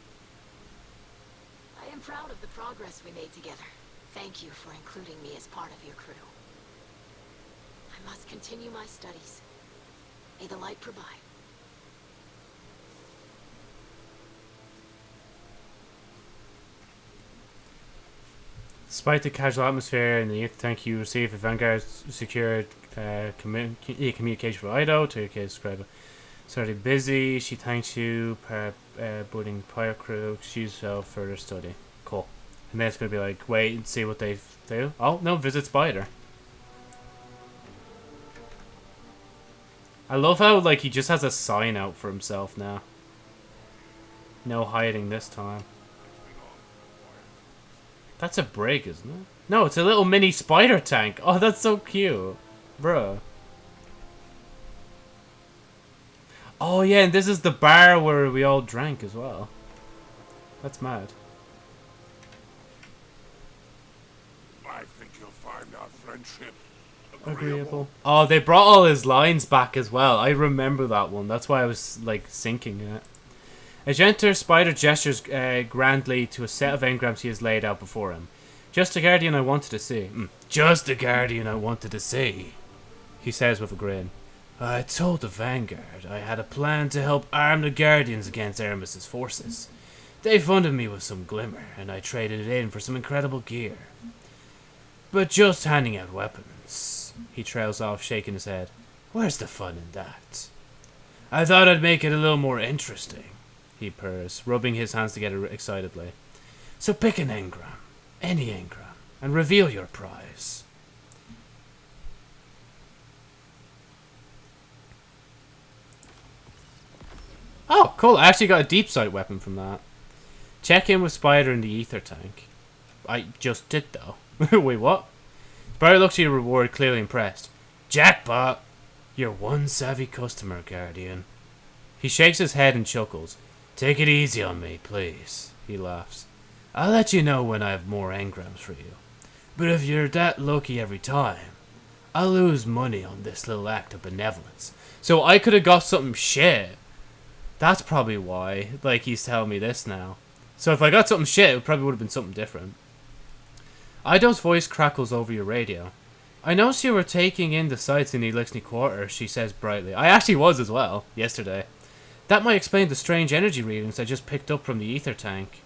I am proud of the progress we made together. Thank you for including me as part of your crew. I must continue my studies. May the light provide. Despite the casual atmosphere and the thank you received, the Vanguard secured uh, commu- communication with Eido to describe it. Sorry, busy. She thanks you per uh, budding pirate crew. Excuse herself further study. Cool. And then it's gonna be like, wait and see what they do. Oh no, visit Spider. I love how like he just has a sign out for himself now. No hiding this time. That's a break, isn't it? No, it's a little mini spider tank. Oh, that's so cute. Bruh. Oh, yeah, and this is the bar where we all drank as well. That's mad. I think you'll find our friendship Agreeable. Oh, they brought all his lines back as well. I remember that one. That's why I was, like, sinking in it. As you enter, Spider gestures uh, grandly to a set of engrams he has laid out before him. Just a guardian I wanted to see. Mm, Just a guardian I wanted to see, he says with a grin. I told the Vanguard I had a plan to help arm the Guardians against Eramis's forces. They funded me with some glimmer, and I traded it in for some incredible gear. But just handing out weapons, he trails off, shaking his head. Where's the fun in that? I thought I'd make it a little more interesting, he purrs, rubbing his hands together excitedly. So pick an engram, any engram, and reveal your prize. Oh, cool. I actually got a deep sight weapon from that. Check in with Spider in the ether tank. I just did, though. Wait, what? Spider looks at your reward, clearly impressed. Jackpot! You're one savvy customer, Guardian. He shakes his head and chuckles. Take it easy on me, please, he laughs. I'll let you know when I have more engrams for you. But if you're that lucky every time, I'll lose money on this little act of benevolence. So I could have got something shit. That's probably why, like, he's telling me this now. So if I got something shit, it probably would have been something different. Eido's voice crackles over your radio. I noticed you were taking in the sights in the Eliksni Quarter, she says brightly. I actually was as well, yesterday. That might explain the strange energy readings I just picked up from the ether tank.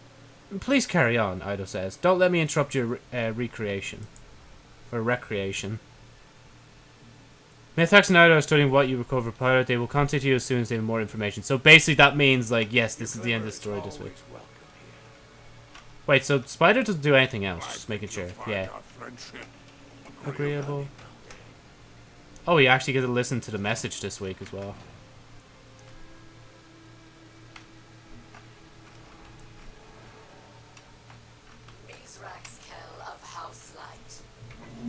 Please carry on, Eido says. Don't let me interrupt your uh, recreation. Or recreation. Mithrax and Eido are studying what you recovered pilot. They will contact you as soon as they have more information. So basically that means, like, yes, this is the end of the story this week. Wait, so Spider doesn't do anything else, just making sure. Yeah. Agreeable. Oh, you actually get to listen to the message this week as well. Mithrax Kell of House Light.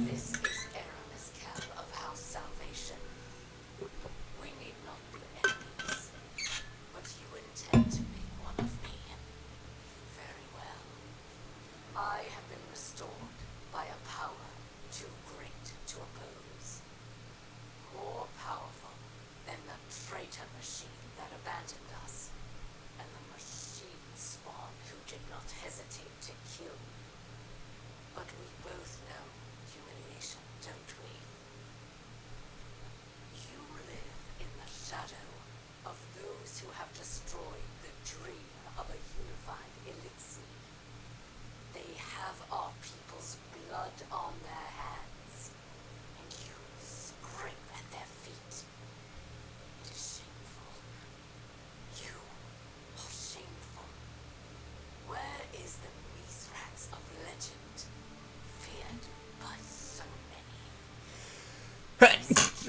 This is Eramis Kell of House Salvation. We need not be enemies, but you intend to make one of me. Very well. I have been restored by a power too great to oppose. More powerful than the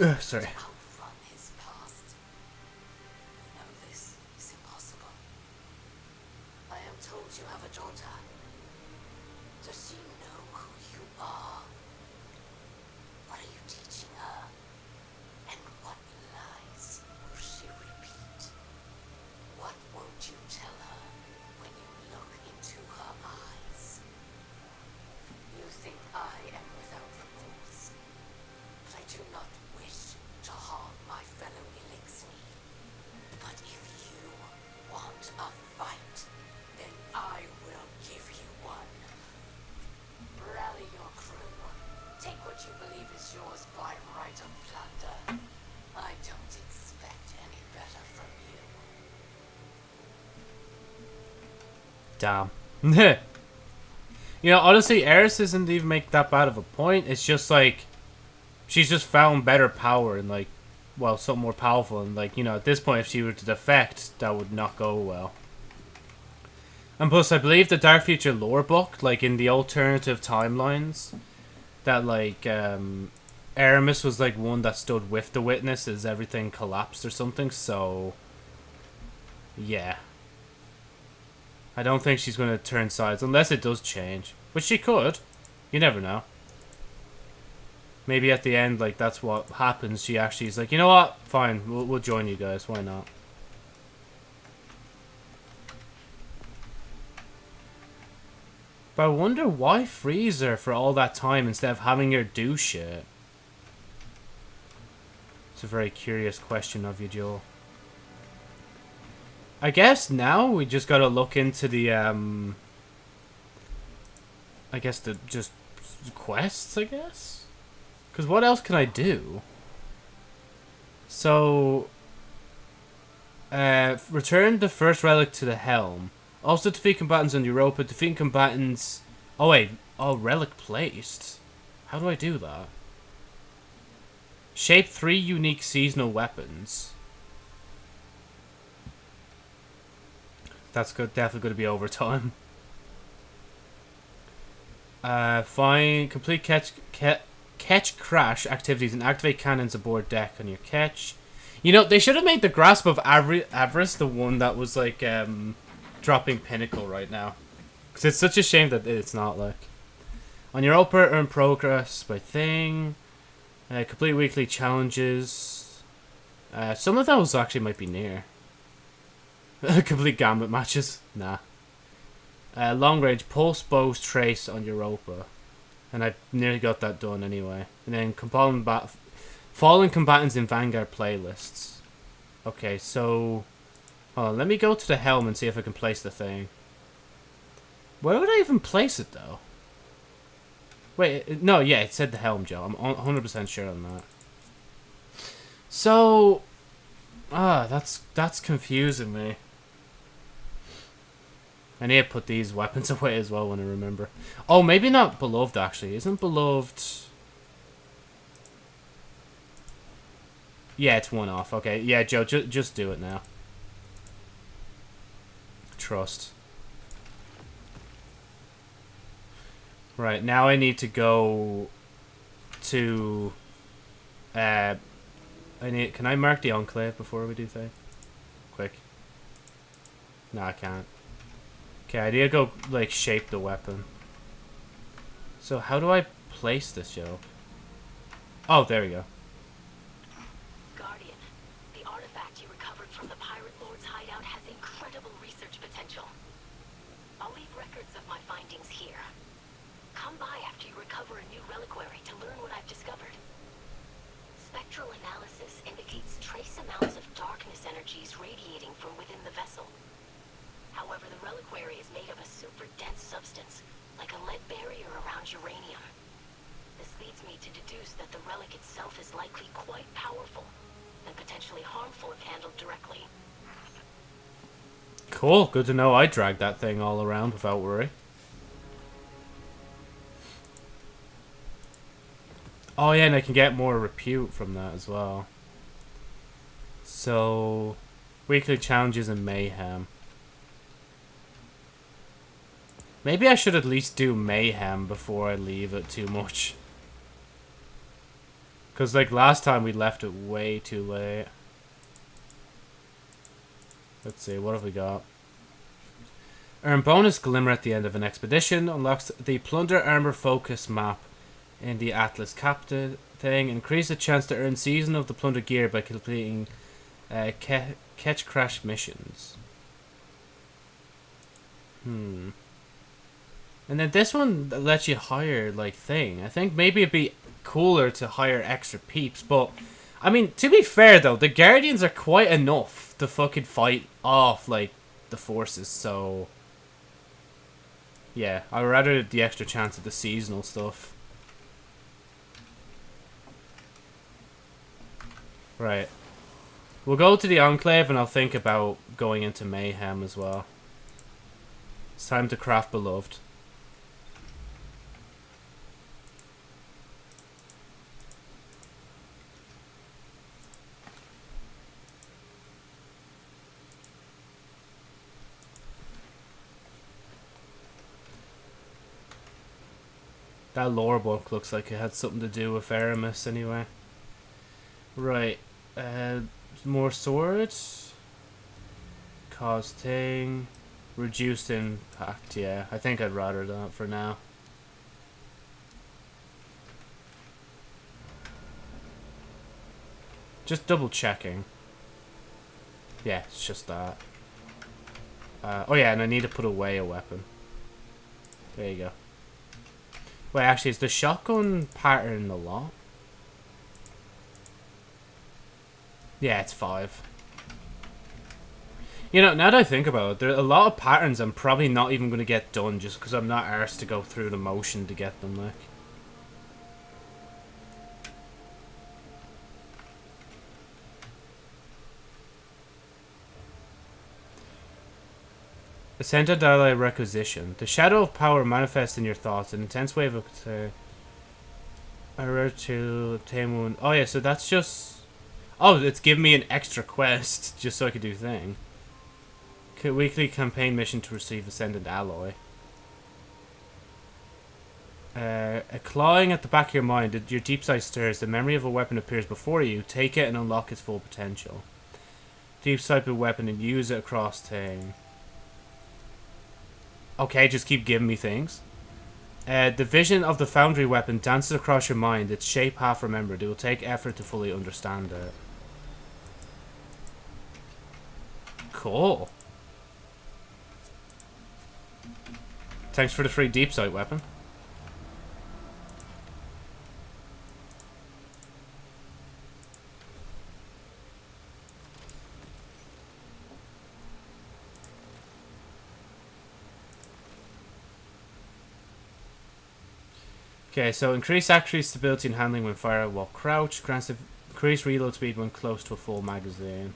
Ugh, sorry. Damn. you know, honestly, Eris doesn't even make that bad of a point. It's just like she's just found better power and like, well, something more powerful. And like, you know, at this point, if she were to defect, that would not go well. And plus, I believe the Dark Future lore book, like in the alternative timelines, that like um, Eramis was like one that stood with the witness as everything collapsed or something. So, yeah. I don't think she's going to turn sides unless it does change, which she could. You never know. Maybe at the end, like that's what happens. She actually is like, you know what? Fine, we'll, we'll join you guys. Why not? But I wonder why freeze her for all that time instead of having her do shit. It's a very curious question of you, Joel. I guess now we just gotta look into the, um... I guess the, just, quests, I guess? Because what else can I do? So... Uh, return the first relic to the helm. Also defeat combatants on Europa. Defeat combatants... Oh wait, oh, relic placed. How do I do that? Shape three unique seasonal weapons. That's good. Definitely going to be overtime. Uh, find complete catch ca Ketchcrash activities and activate cannons aboard deck on your catch. You know they should have made the grasp of Avri Avarice the one that was like um, dropping pinnacle right now, because it's such a shame that it's not like. On your Opera, earn progress by thing. Uh, complete weekly challenges. Uh, some of those actually might be near. Complete gambit matches? Nah. Uh, long range pulse bows trace on Europa. And I nearly got that done anyway. And then combat fallen combatants in Vanguard playlists. Okay, so on, let me go to the helm and see if I can place the thing. Where would I even place it though? Wait, no, yeah, it said the helm, Joe. I'm 100% sure on that. So, ah, that's that's confusing me. I need to put these weapons away as well when I remember. Oh, maybe not beloved actually. Isn't beloved? Yeah, it's one off. Okay, yeah, Joe, ju just do it now. Trust. Right now, I need to go to. Uh, I need. Can I mark the enclave before we do thing? Quick. No, I can't. Okay, I need to go like shape the weapon. So how do I place this, Joe? Oh, there we go. Guardian, the artifact you recovered from the Pirate Lord's hideout has incredible research potential. I'll leave records of my findings here. Come by after you recover a new reliquary to learn what I've discovered. Spectral analysis indicates trace amounts of darkness energies radiating from within the vessel. However, the reliquary is made of a super dense substance, like a lead barrier around uranium. This leads me to deduce that the relic itself is likely quite powerful, and handled directly. Cool. Good to know I dragged that thing all around without worry. Oh yeah, and I can get more repute from that as well. So, weekly challenges and mayhem. Maybe I should at least do mayhem before I leave it too much. Because, like, last time we left it way too late. Let's see, what have we got? Earn bonus glimmer at the end of an expedition. Unlocks the plunder armor focus map in the Atlas Captain thing. Increase the chance to earn season of the plunder gear by completing uh, ca- Ketchcrash missions. Hmm. And then this one lets you hire like thing. I think maybe it'd be cooler to hire extra peeps, but I mean, to be fair though, the Guardians are quite enough to fucking fight off like the forces, so yeah, I'd rather the extra chance of the seasonal stuff. Right. We'll go to the Enclave and I'll think about going into Mayhem as well. It's time to craft Beloved. That lore book looks like it had something to do with Eramis anyway. Right. Uh, more swords. Cause thing. Reduced impact, yeah. I think I'd rather that for now. Just double checking. Yeah, it's just that. Uh, oh yeah, and I need to put away a weapon. There you go. Wait, actually, is the shotgun pattern a lot? Yeah, it's five. You know, now that I think about it, there are a lot of patterns I'm probably not even going to get done just because I'm not arsed to go through the motion to get them, like. Ascended Alloy Requisition. The shadow of power manifests in your thoughts, an intense wave of uh, to one. Oh yeah, so that's just. Oh, it's giving me an extra quest just so I could do thing. Weekly campaign mission to receive Ascendant Alloy. Uh, a clawing at the back of your mind, your deep sight stirs, the memory of a weapon appears before you. Take it and unlock its full potential. Deep sight a weapon and use it across thing. Okay, just keep giving me things. Uh, the vision of the foundry weapon dances across your mind, its shape half remembered. It will take effort to fully understand it. Cool. Thanks for the free deep sight weapon. Okay, so increase accuracy, stability, and handling when fired while crouched. Grants increased reload speed when close to a full magazine.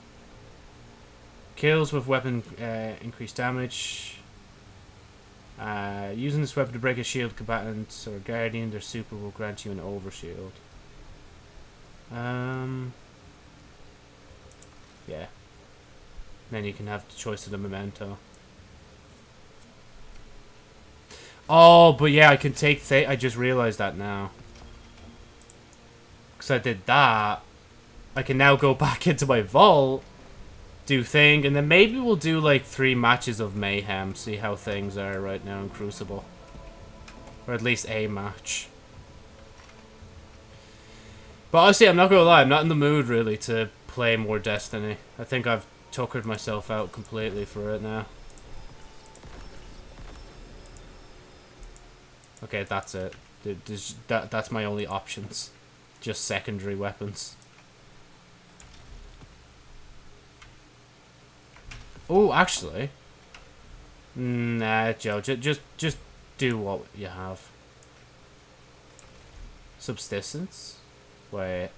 Kills with weapon uh, increased damage. Uh, using this weapon to break a shield combatant or guardian, their super will grant you an overshield. Um, yeah. Then you can have the choice of the memento. Oh, but yeah, I can take Th I just realized that now. Because I did that. I can now go back into my vault, do thing, and then maybe we'll do like three matches of Mayhem, see how things are right now in Crucible. Or at least a match. But honestly, I'm not gonna lie, I'm not in the mood really to play more Destiny. I think I've tuckered myself out completely for it now. Okay, that's it. There's, that, that's my only options. Just secondary weapons. Oh, actually. Nah, Joe. Just, just, just do what you have. Subsistence? Wait.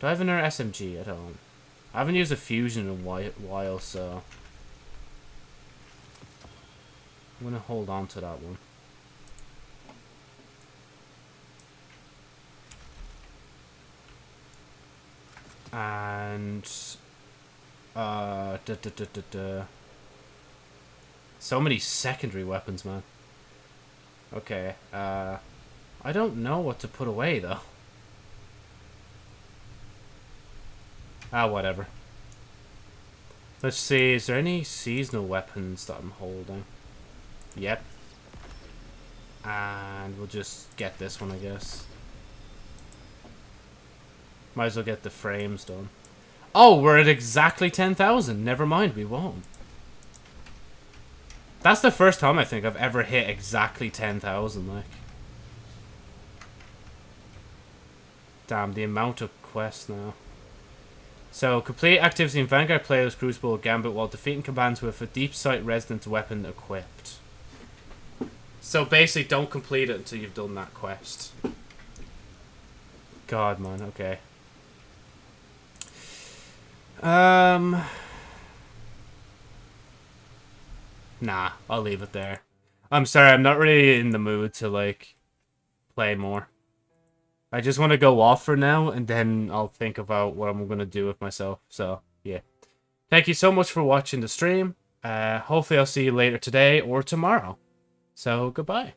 Do I have another SMG? I don't. I haven't used a fusion in a while, so... I'm gonna hold on to that one. And uh, so many secondary weapons, man. Okay, uh, I don't know what to put away though. Ah, whatever. Let's see, is there any seasonal weapons that I'm holding? Yep. And we'll just get this one, I guess. Might as well get the frames done. Oh, we're at exactly 10,000. Never mind, we won't. That's the first time I think I've ever hit exactly 10,000, like. Damn, the amount of quests now. So, complete activity in Vanguard players Crucible Gambit while defeating commands with a deep sight resonance weapon equipped. So basically, don't complete it until you've done that quest. God, man, okay. Um... Nah, I'll leave it there. I'm sorry, I'm not really in the mood to, like, play more. I just want to go off for now, and then I'll think about what I'm going to do with myself. So, yeah. Thank you so much for watching the stream. Uh, hopefully I'll see you later today or tomorrow. So, goodbye.